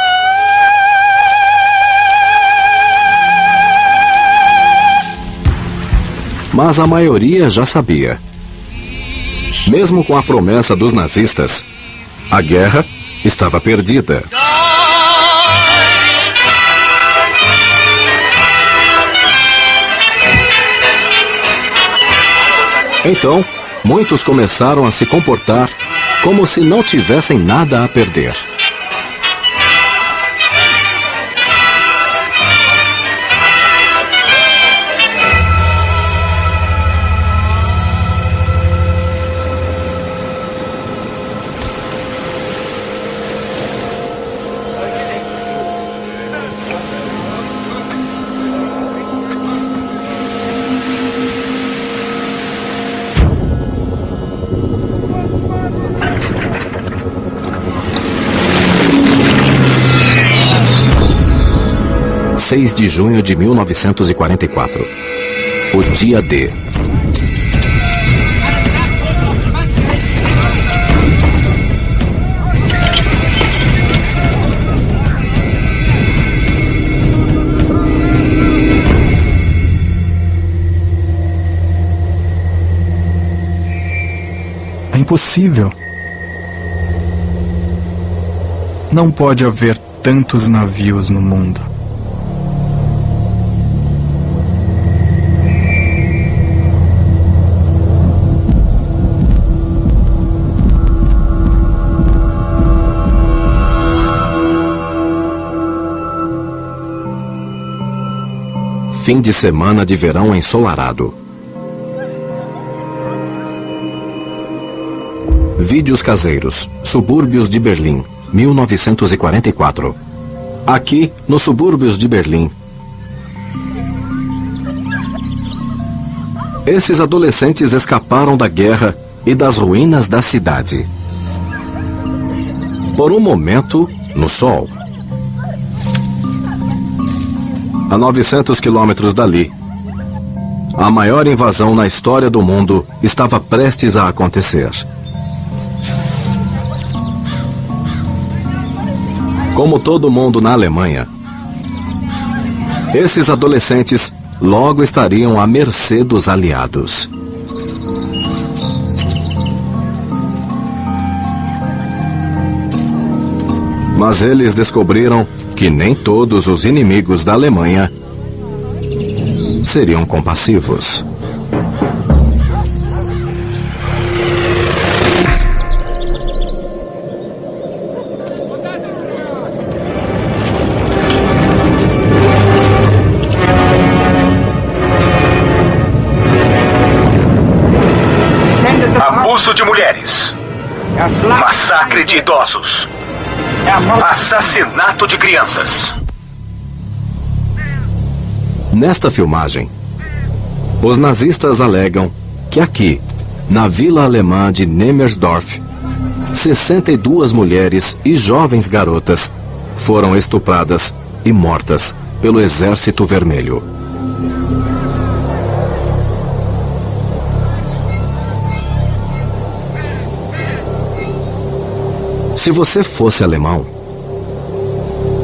Mas a maioria já sabia. Mesmo com a promessa dos nazistas, a guerra estava perdida. Então, muitos começaram a se comportar como se não tivessem nada a perder. Seis de junho de 1944. O dia D. É impossível. Não pode haver tantos navios no mundo. Fim de semana de verão ensolarado. Vídeos caseiros. Subúrbios de Berlim, 1944. Aqui, nos subúrbios de Berlim. Esses adolescentes escaparam da guerra e das ruínas da cidade. Por um momento, no sol. A 900 quilômetros dali, a maior invasão na história do mundo estava prestes a acontecer. Como todo mundo na Alemanha, esses adolescentes logo estariam à mercê dos aliados. Mas eles descobriram que nem todos os inimigos da Alemanha seriam compassivos. Abuso de mulheres. Massacre de idosos. Assassinato de crianças. Nesta filmagem, os nazistas alegam que aqui, na vila alemã de Nemersdorf, 62 mulheres e jovens garotas foram estupradas e mortas pelo Exército Vermelho. Se você fosse alemão,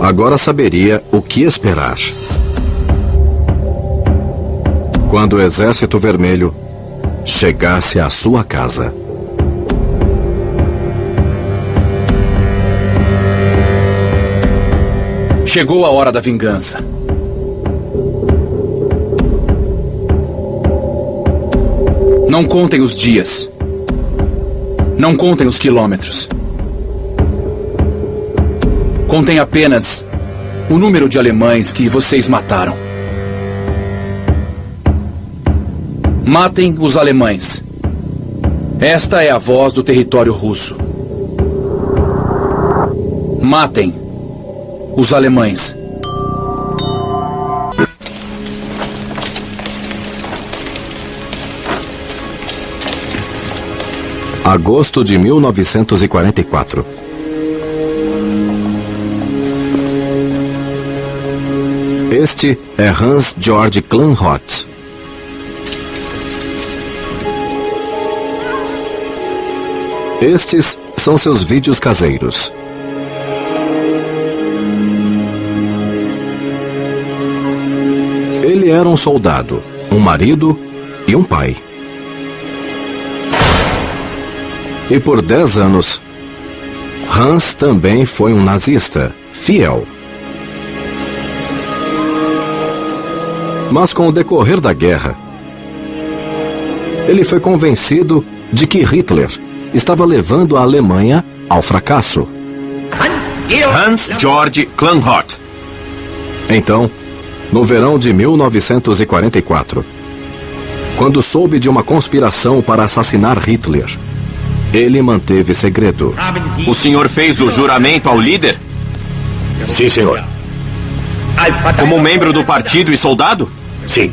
agora saberia o que esperar. Quando o Exército Vermelho chegasse à sua casa. Chegou a hora da vingança. Não contem os dias. Não contem os quilômetros. Contem apenas o número de alemães que vocês mataram. Matem os alemães. Esta é a voz do território russo. Matem os alemães. Agosto de 1944. Este é Hans Georg Klanhott. Estes são seus vídeos caseiros. Ele era um soldado, um marido e um pai. E por dez anos, Hans também foi um nazista, fiel. Mas com o decorrer da guerra, ele foi convencido de que Hitler estava levando a Alemanha ao fracasso. Hans Georg Klanhott. Então, no verão de 1944, quando soube de uma conspiração para assassinar Hitler, ele manteve segredo. O senhor fez o juramento ao líder? Sim, senhor. Como membro do partido e soldado? Sim.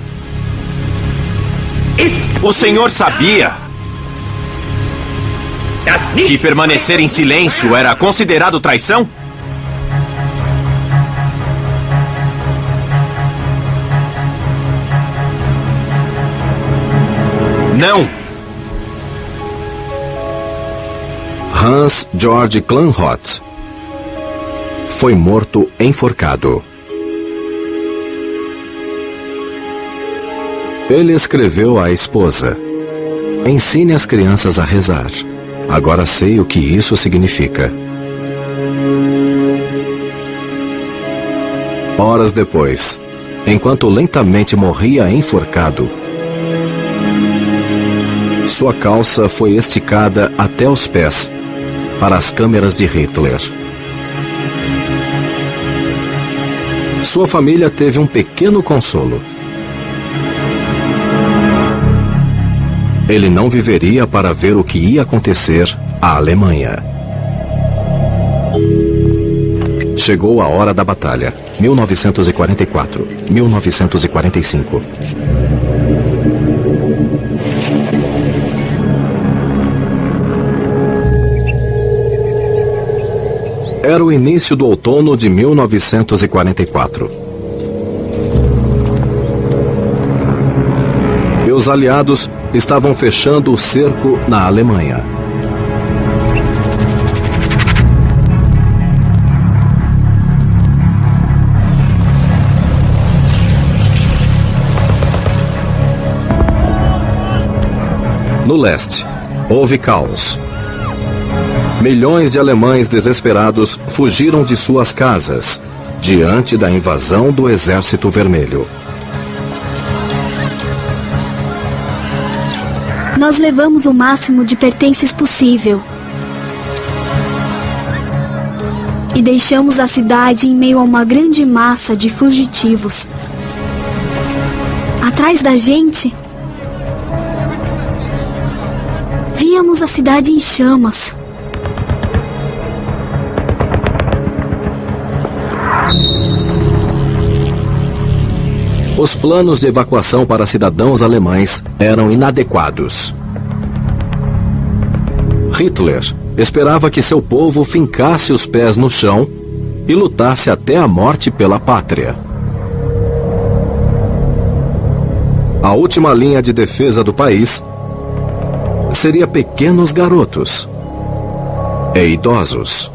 O senhor sabia que permanecer em silêncio era considerado traição? Não! Hans Georg Klanhott foi morto enforcado. Ele escreveu à esposa: Ensine as crianças a rezar. Agora sei o que isso significa. Horas depois, enquanto lentamente morria enforcado, sua calça foi esticada até os pés para as câmeras de Hitler. Sua família teve um pequeno consolo. Ele não viveria para ver o que ia acontecer à Alemanha. Chegou a hora da batalha. 1944, 1945. Era o início do outono de 1944. E os aliados estavam fechando o cerco na Alemanha. No leste, houve caos. Milhões de alemães desesperados fugiram de suas casas diante da invasão do Exército Vermelho. Nós levamos o máximo de pertences possível. E deixamos a cidade em meio a uma grande massa de fugitivos. Atrás da gente, víamos a cidade em chamas. Os planos de evacuação para cidadãos alemães eram inadequados. Hitler esperava que seu povo fincasse os pés no chão e lutasse até a morte pela pátria. A última linha de defesa do país seria pequenos garotos e idosos.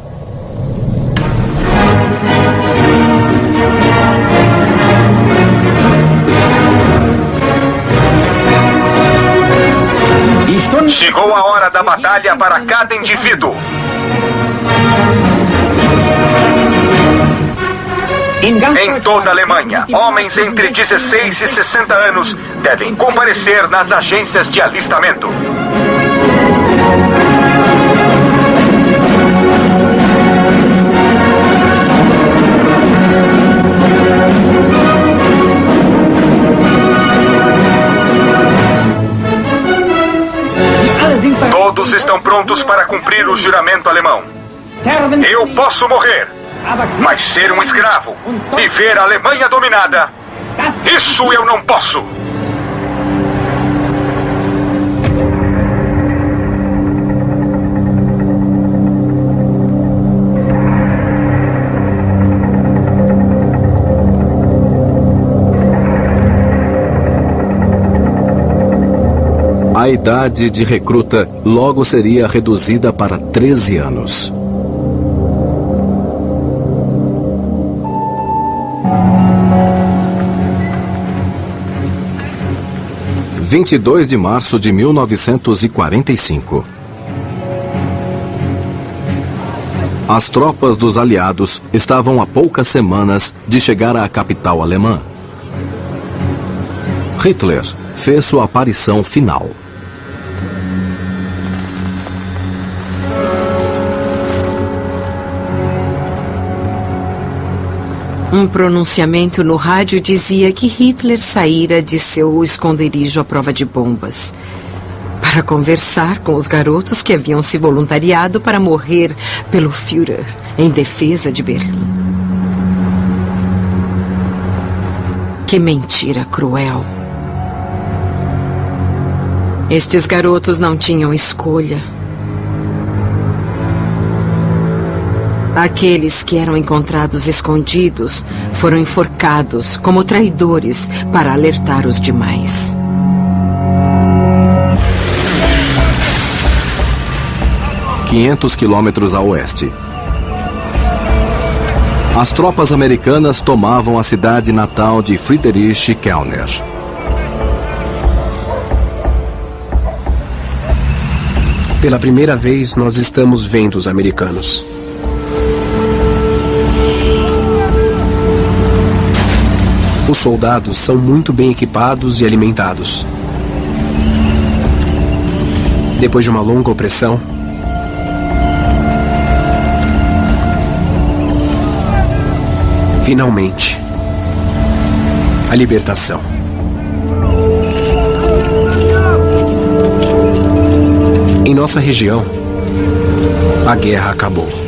Chegou a hora da batalha para cada indivíduo. Em toda a Alemanha, homens entre 16 e 60 anos devem comparecer nas agências de alistamento. Todos estão prontos para cumprir o juramento alemão. Eu posso morrer, mas ser um escravo e ver a Alemanha dominada, isso eu não posso. A idade de recruta logo seria reduzida para 13 anos. Vinte e dois de março de 1945. As tropas dos aliados estavam a poucas semanas de chegar à capital alemã. Hitler fez sua aparição final. Um pronunciamento no rádio dizia que Hitler saíra de seu esconderijo à prova de bombas para conversar com os garotos que haviam se voluntariado para morrer pelo Führer em defesa de Berlim. Que mentira cruel. Estes garotos não tinham escolha. Aqueles que eram encontrados escondidos foram enforcados como traidores para alertar os demais. Quinhentos quilômetros a oeste. As tropas americanas tomavam a cidade natal de Friedrich Kellner. Pela primeira vez, nós estamos vendo os americanos. Os soldados são muito bem equipados e alimentados. Depois de uma longa opressão, finalmente, a libertação. Em nossa região, a guerra acabou.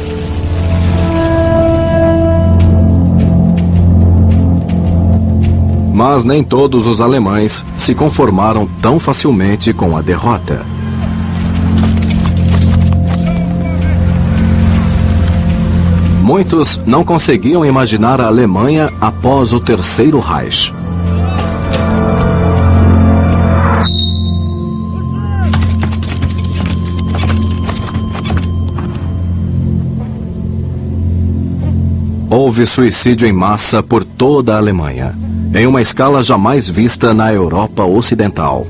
Mas nem todos os alemães se conformaram tão facilmente com a derrota. Muitos não conseguiam imaginar a Alemanha após o Terceiro Reich. Houve suicídio em massa por toda a Alemanha, em uma escala jamais vista na Europa Ocidental.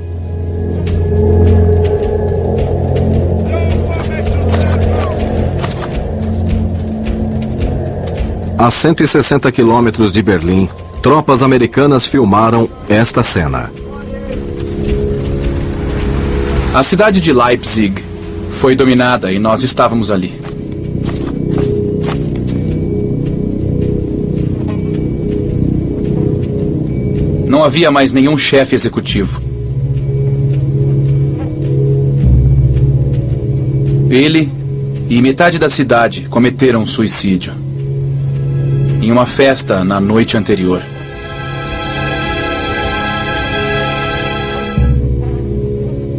A 160 quilômetros de Berlim, tropas americanas filmaram esta cena. A cidade de Leipzig foi dominada e nós estávamos ali. Não havia mais nenhum chefe executivo. Ele e metade da cidade cometeram suicídio. Em uma festa na noite anterior.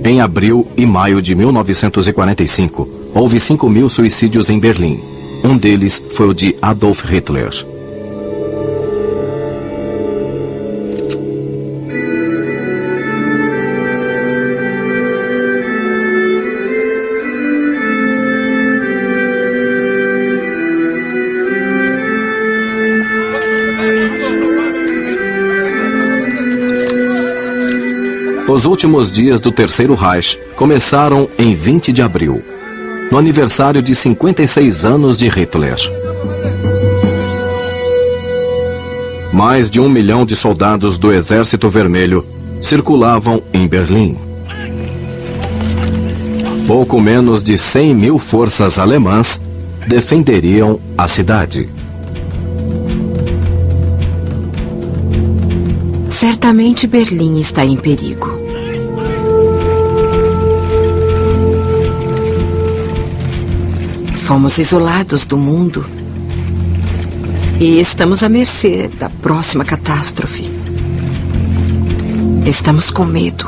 Em abril e maio de 1945, houve 5 mil suicídios em Berlim. Um deles foi o de Adolf Hitler. Os últimos dias do Terceiro Reich começaram em 20 de abril, no aniversário de 56 anos de Hitler. Mais de um milhão de soldados do Exército Vermelho circulavam em Berlim. Pouco menos de 100 mil forças alemãs defenderiam a cidade. Certamente Berlim está em perigo. Fomos isolados do mundo e estamos à mercê da próxima catástrofe. Estamos com medo.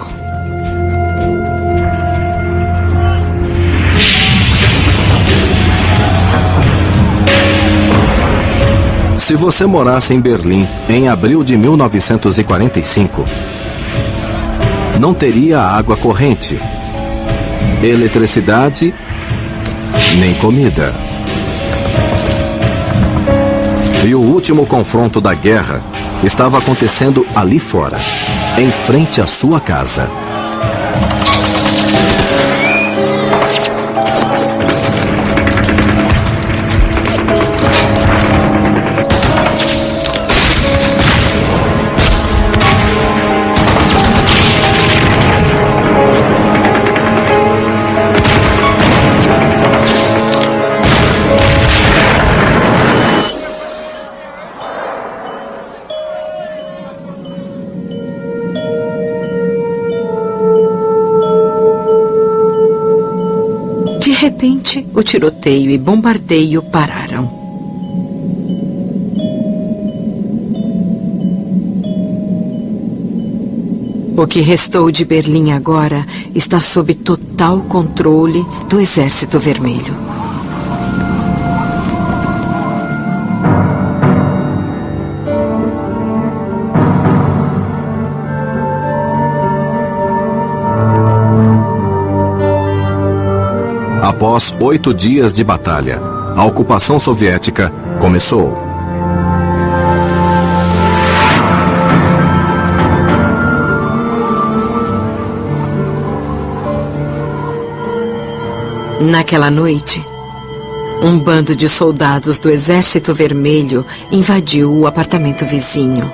Se você morasse em Berlim em abril de 1945, não teria água corrente, eletricidade, nem comida. E o último confronto da guerra estava acontecendo ali fora, em frente à sua casa. Repente, o tiroteio e bombardeio pararam. O que restou de Berlim agora está sob total controle do Exército Vermelho. Após oito dias de batalha, a ocupação soviética começou. Naquela noite, um bando de soldados do Exército Vermelho invadiu o apartamento vizinho.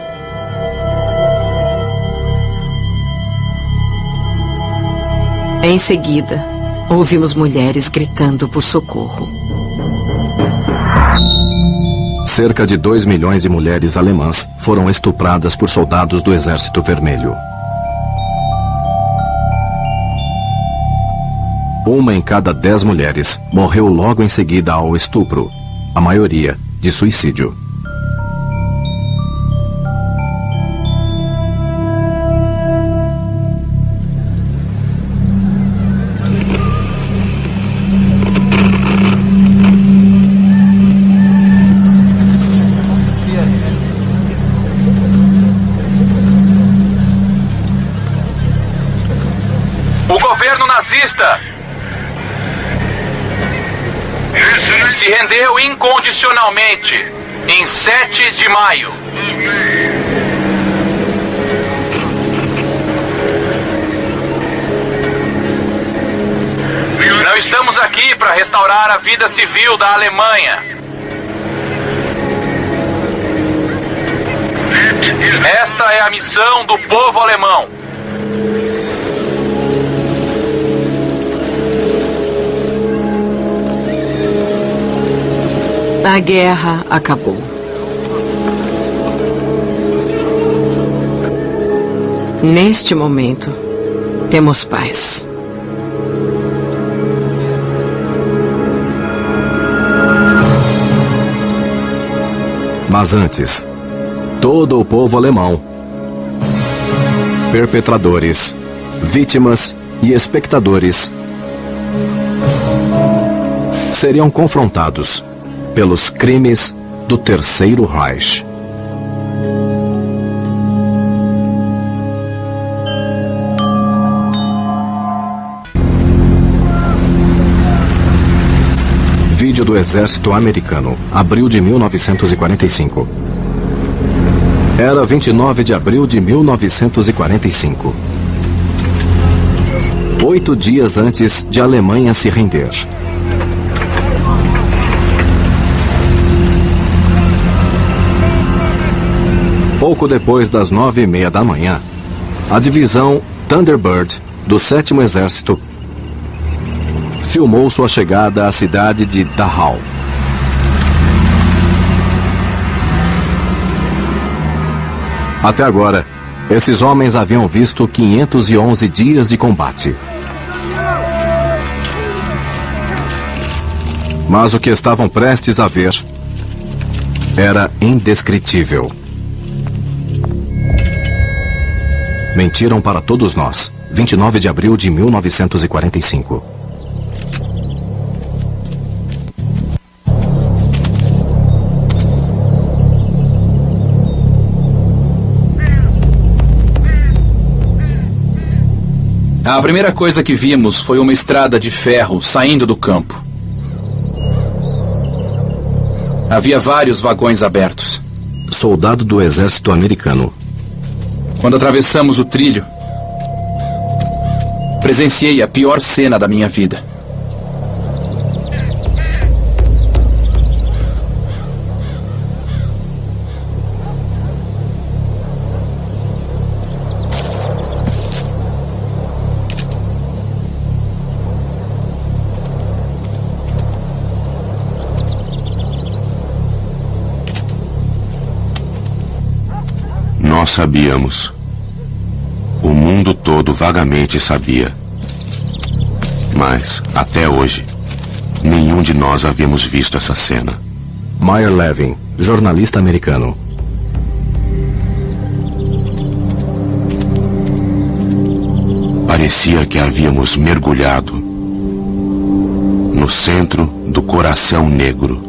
Em seguida, ouvimos mulheres gritando por socorro. Cerca de 2 milhões de mulheres alemãs foram estupradas por soldados do Exército Vermelho. Uma em cada dez mulheres morreu logo em seguida ao estupro, a maioria de suicídio. Rendeu incondicionalmente em 7 de maio. Não estamos aqui para restaurar a vida civil da Alemanha. Esta é a missão do povo alemão. A guerra acabou. Neste momento, temos paz. Mas antes, todo o povo alemão, perpetradores, vítimas e espectadores seriam confrontados pelos crimes do Terceiro Reich. Vídeo do Exército Americano, abril de 1945. Era 29 de abril de 1945. Oito dias antes de Alemanha se render. Pouco depois das nove e meia da manhã, a divisão Thunderbird do Sétimo Exército filmou sua chegada à cidade de Dachau. Até agora, esses homens haviam visto 511 dias de combate. Mas o que estavam prestes a ver era indescritível. Mentiram para todos nós. 29 de abril de 1945. A primeira coisa que vimos foi uma estrada de ferro saindo do campo. Havia vários vagões abertos. Soldado do exército americano. Quando atravessamos o trilho, presenciei a pior cena da minha vida. Sabíamos. O mundo todo vagamente sabia. Mas, até hoje, nenhum de nós havíamos visto essa cena. Meyer Levin, jornalista americano. Parecia que havíamos mergulhado no centro do coração negro.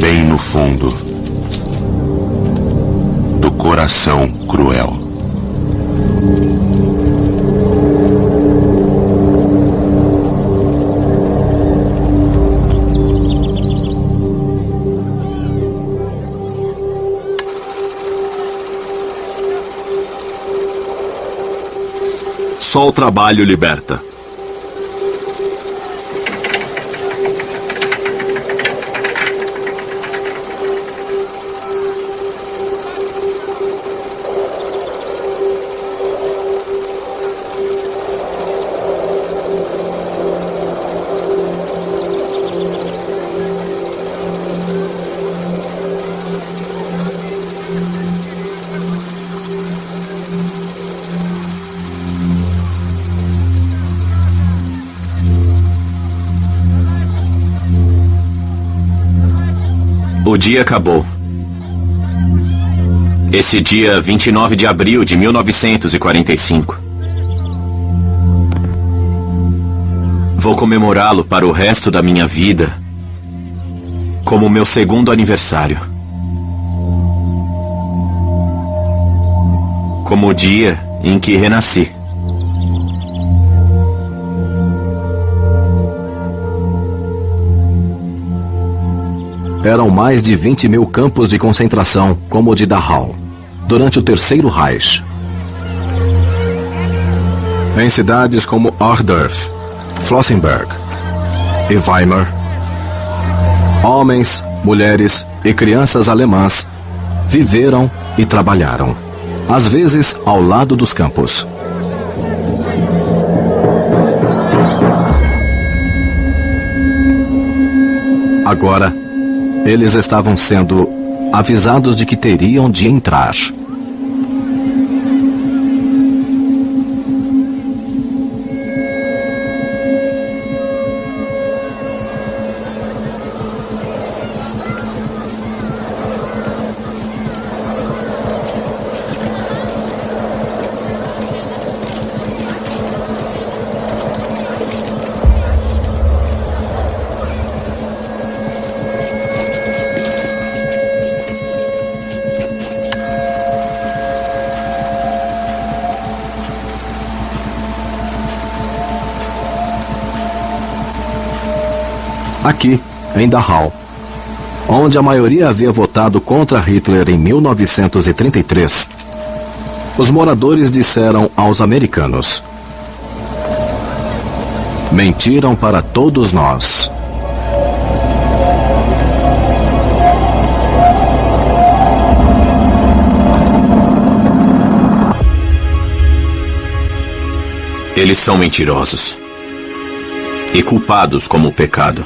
Bem no fundo do coração cruel. Só o trabalho liberta. Dia acabou. Esse dia 29 de abril de 1945. Vou comemorá-lo para o resto da minha vida como meu segundo aniversário. Como o dia em que renasci. Eram mais de 20 mil campos de concentração, como o de Dachau, durante o Terceiro Reich. Em cidades como Ordorf, Flossenberg e Weimar, homens, mulheres e crianças alemãs viveram e trabalharam, às vezes ao lado dos campos. Agora, eles estavam sendo avisados de que teriam de entrar. Em Dachau, onde a maioria havia votado contra Hitler em 1933, os moradores disseram aos americanos: Mentiram para todos nós. Eles são mentirosos e culpados como pecado.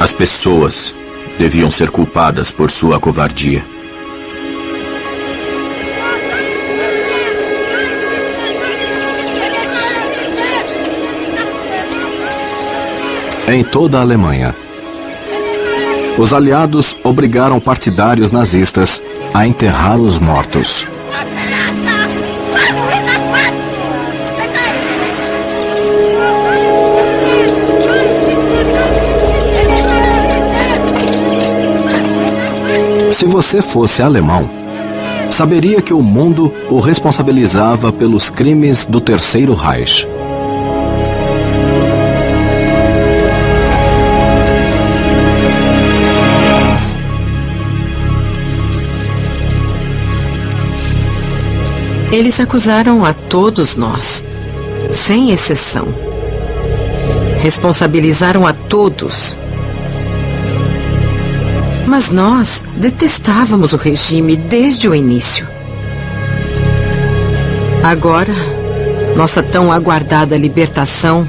As pessoas deviam ser culpadas por sua covardia. Em toda a Alemanha, os aliados obrigaram partidários nazistas a enterrar os mortos. Se você fosse alemão, saberia que o mundo o responsabilizava pelos crimes do Terceiro Reich. Eles acusaram a todos nós, sem exceção. Responsabilizaram a todos mas nós detestávamos o regime desde o início. Agora, nossa tão aguardada libertação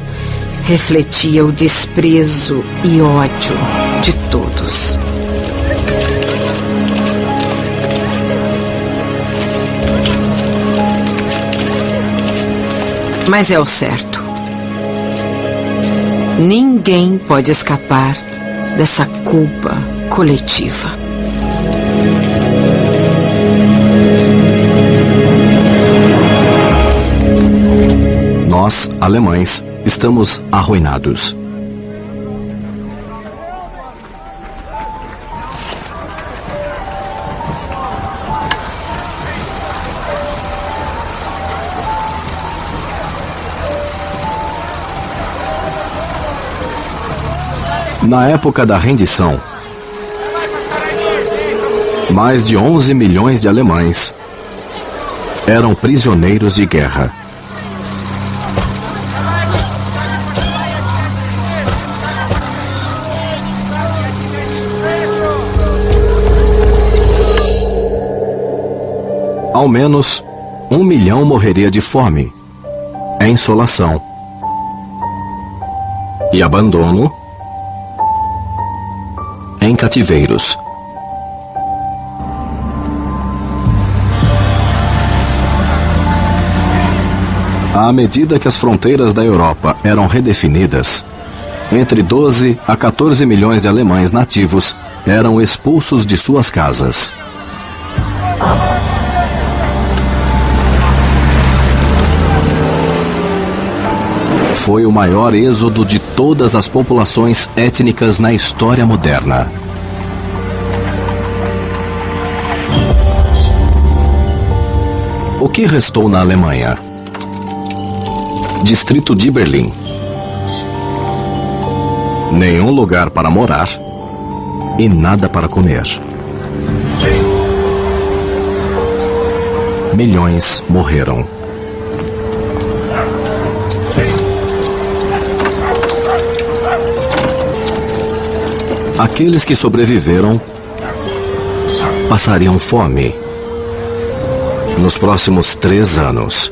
refletia o desprezo e ódio de todos. Mas é o certo. Ninguém pode escapar dessa culpa coletiva. Nós, alemães, estamos arruinados. Na época da rendição, mais de 11 milhões de alemães eram prisioneiros de guerra. Ao menos um milhão morreria de fome, insolação e abandono em cativeiros. À medida que as fronteiras da Europa eram redefinidas, entre 12 a 14 milhões de alemães nativos eram expulsos de suas casas. Foi o maior êxodo de todas as populações étnicas na história moderna. O que restou na Alemanha? Distrito de Berlim. Nenhum lugar para morar e nada para comer. Milhões morreram. Aqueles que sobreviveram passariam fome nos próximos três anos.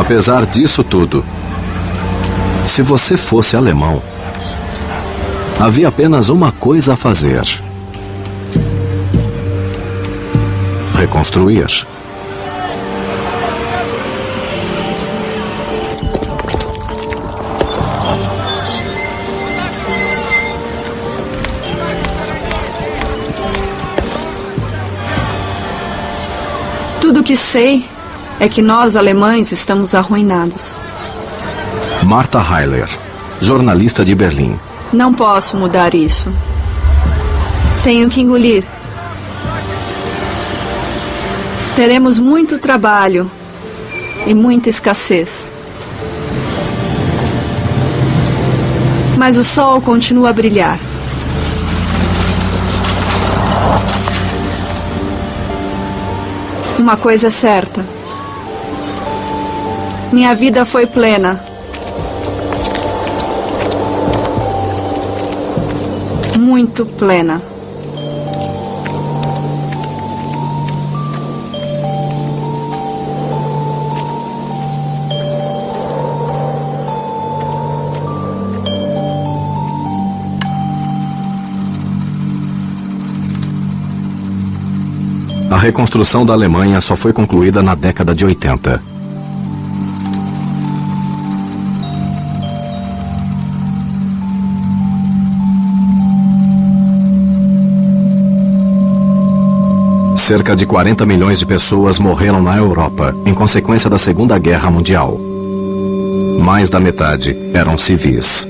Apesar disso tudo, se você fosse alemão, havia apenas uma coisa a fazer: reconstruir. Tudo que sei é que nós, alemães, estamos arruinados. Martha Heiler, jornalista de Berlim. Não posso mudar isso. Tenho que engolir. Teremos muito trabalho e muita escassez. Mas o sol continua a brilhar. Uma coisa é certa. Minha vida foi plena. Muito plena. A reconstrução da Alemanha só foi concluída na década de 80. Cerca de 40 milhões de pessoas morreram na Europa em consequência da Segunda Guerra Mundial. Mais da metade eram civis.